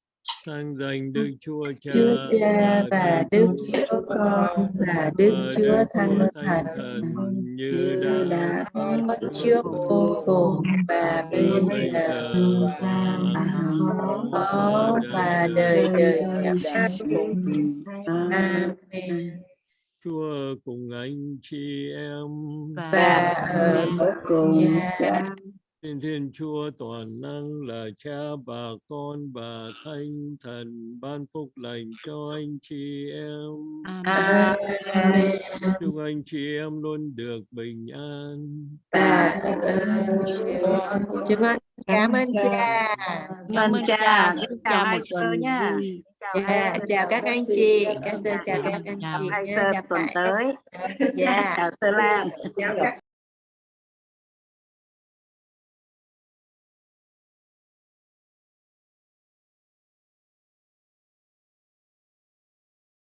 sang danh Đức Chúa Cha, Chúa Cha và Đức Chúa Con và Đức Chúa Thánh Thần như đã có trước vô cùng và bây giờ có và đời đời chẳng cùng. Amen. Chúa cùng anh chị em Và ở cùng cha Thiên Thiên Chúa toàn năng là cha bà con bà thánh thần ban phúc lành cho anh chị em. Amen. Chúc anh chị em luôn được bình an. Tạ. Chúng con cảm ơn cha. Cảm ơn cha, chào một hai sơ nha. Dạ, chào các anh chị. Các sơ chào các anh Chào. chị. hai nhé. sơ tuần tới Dạ. chào sơ lam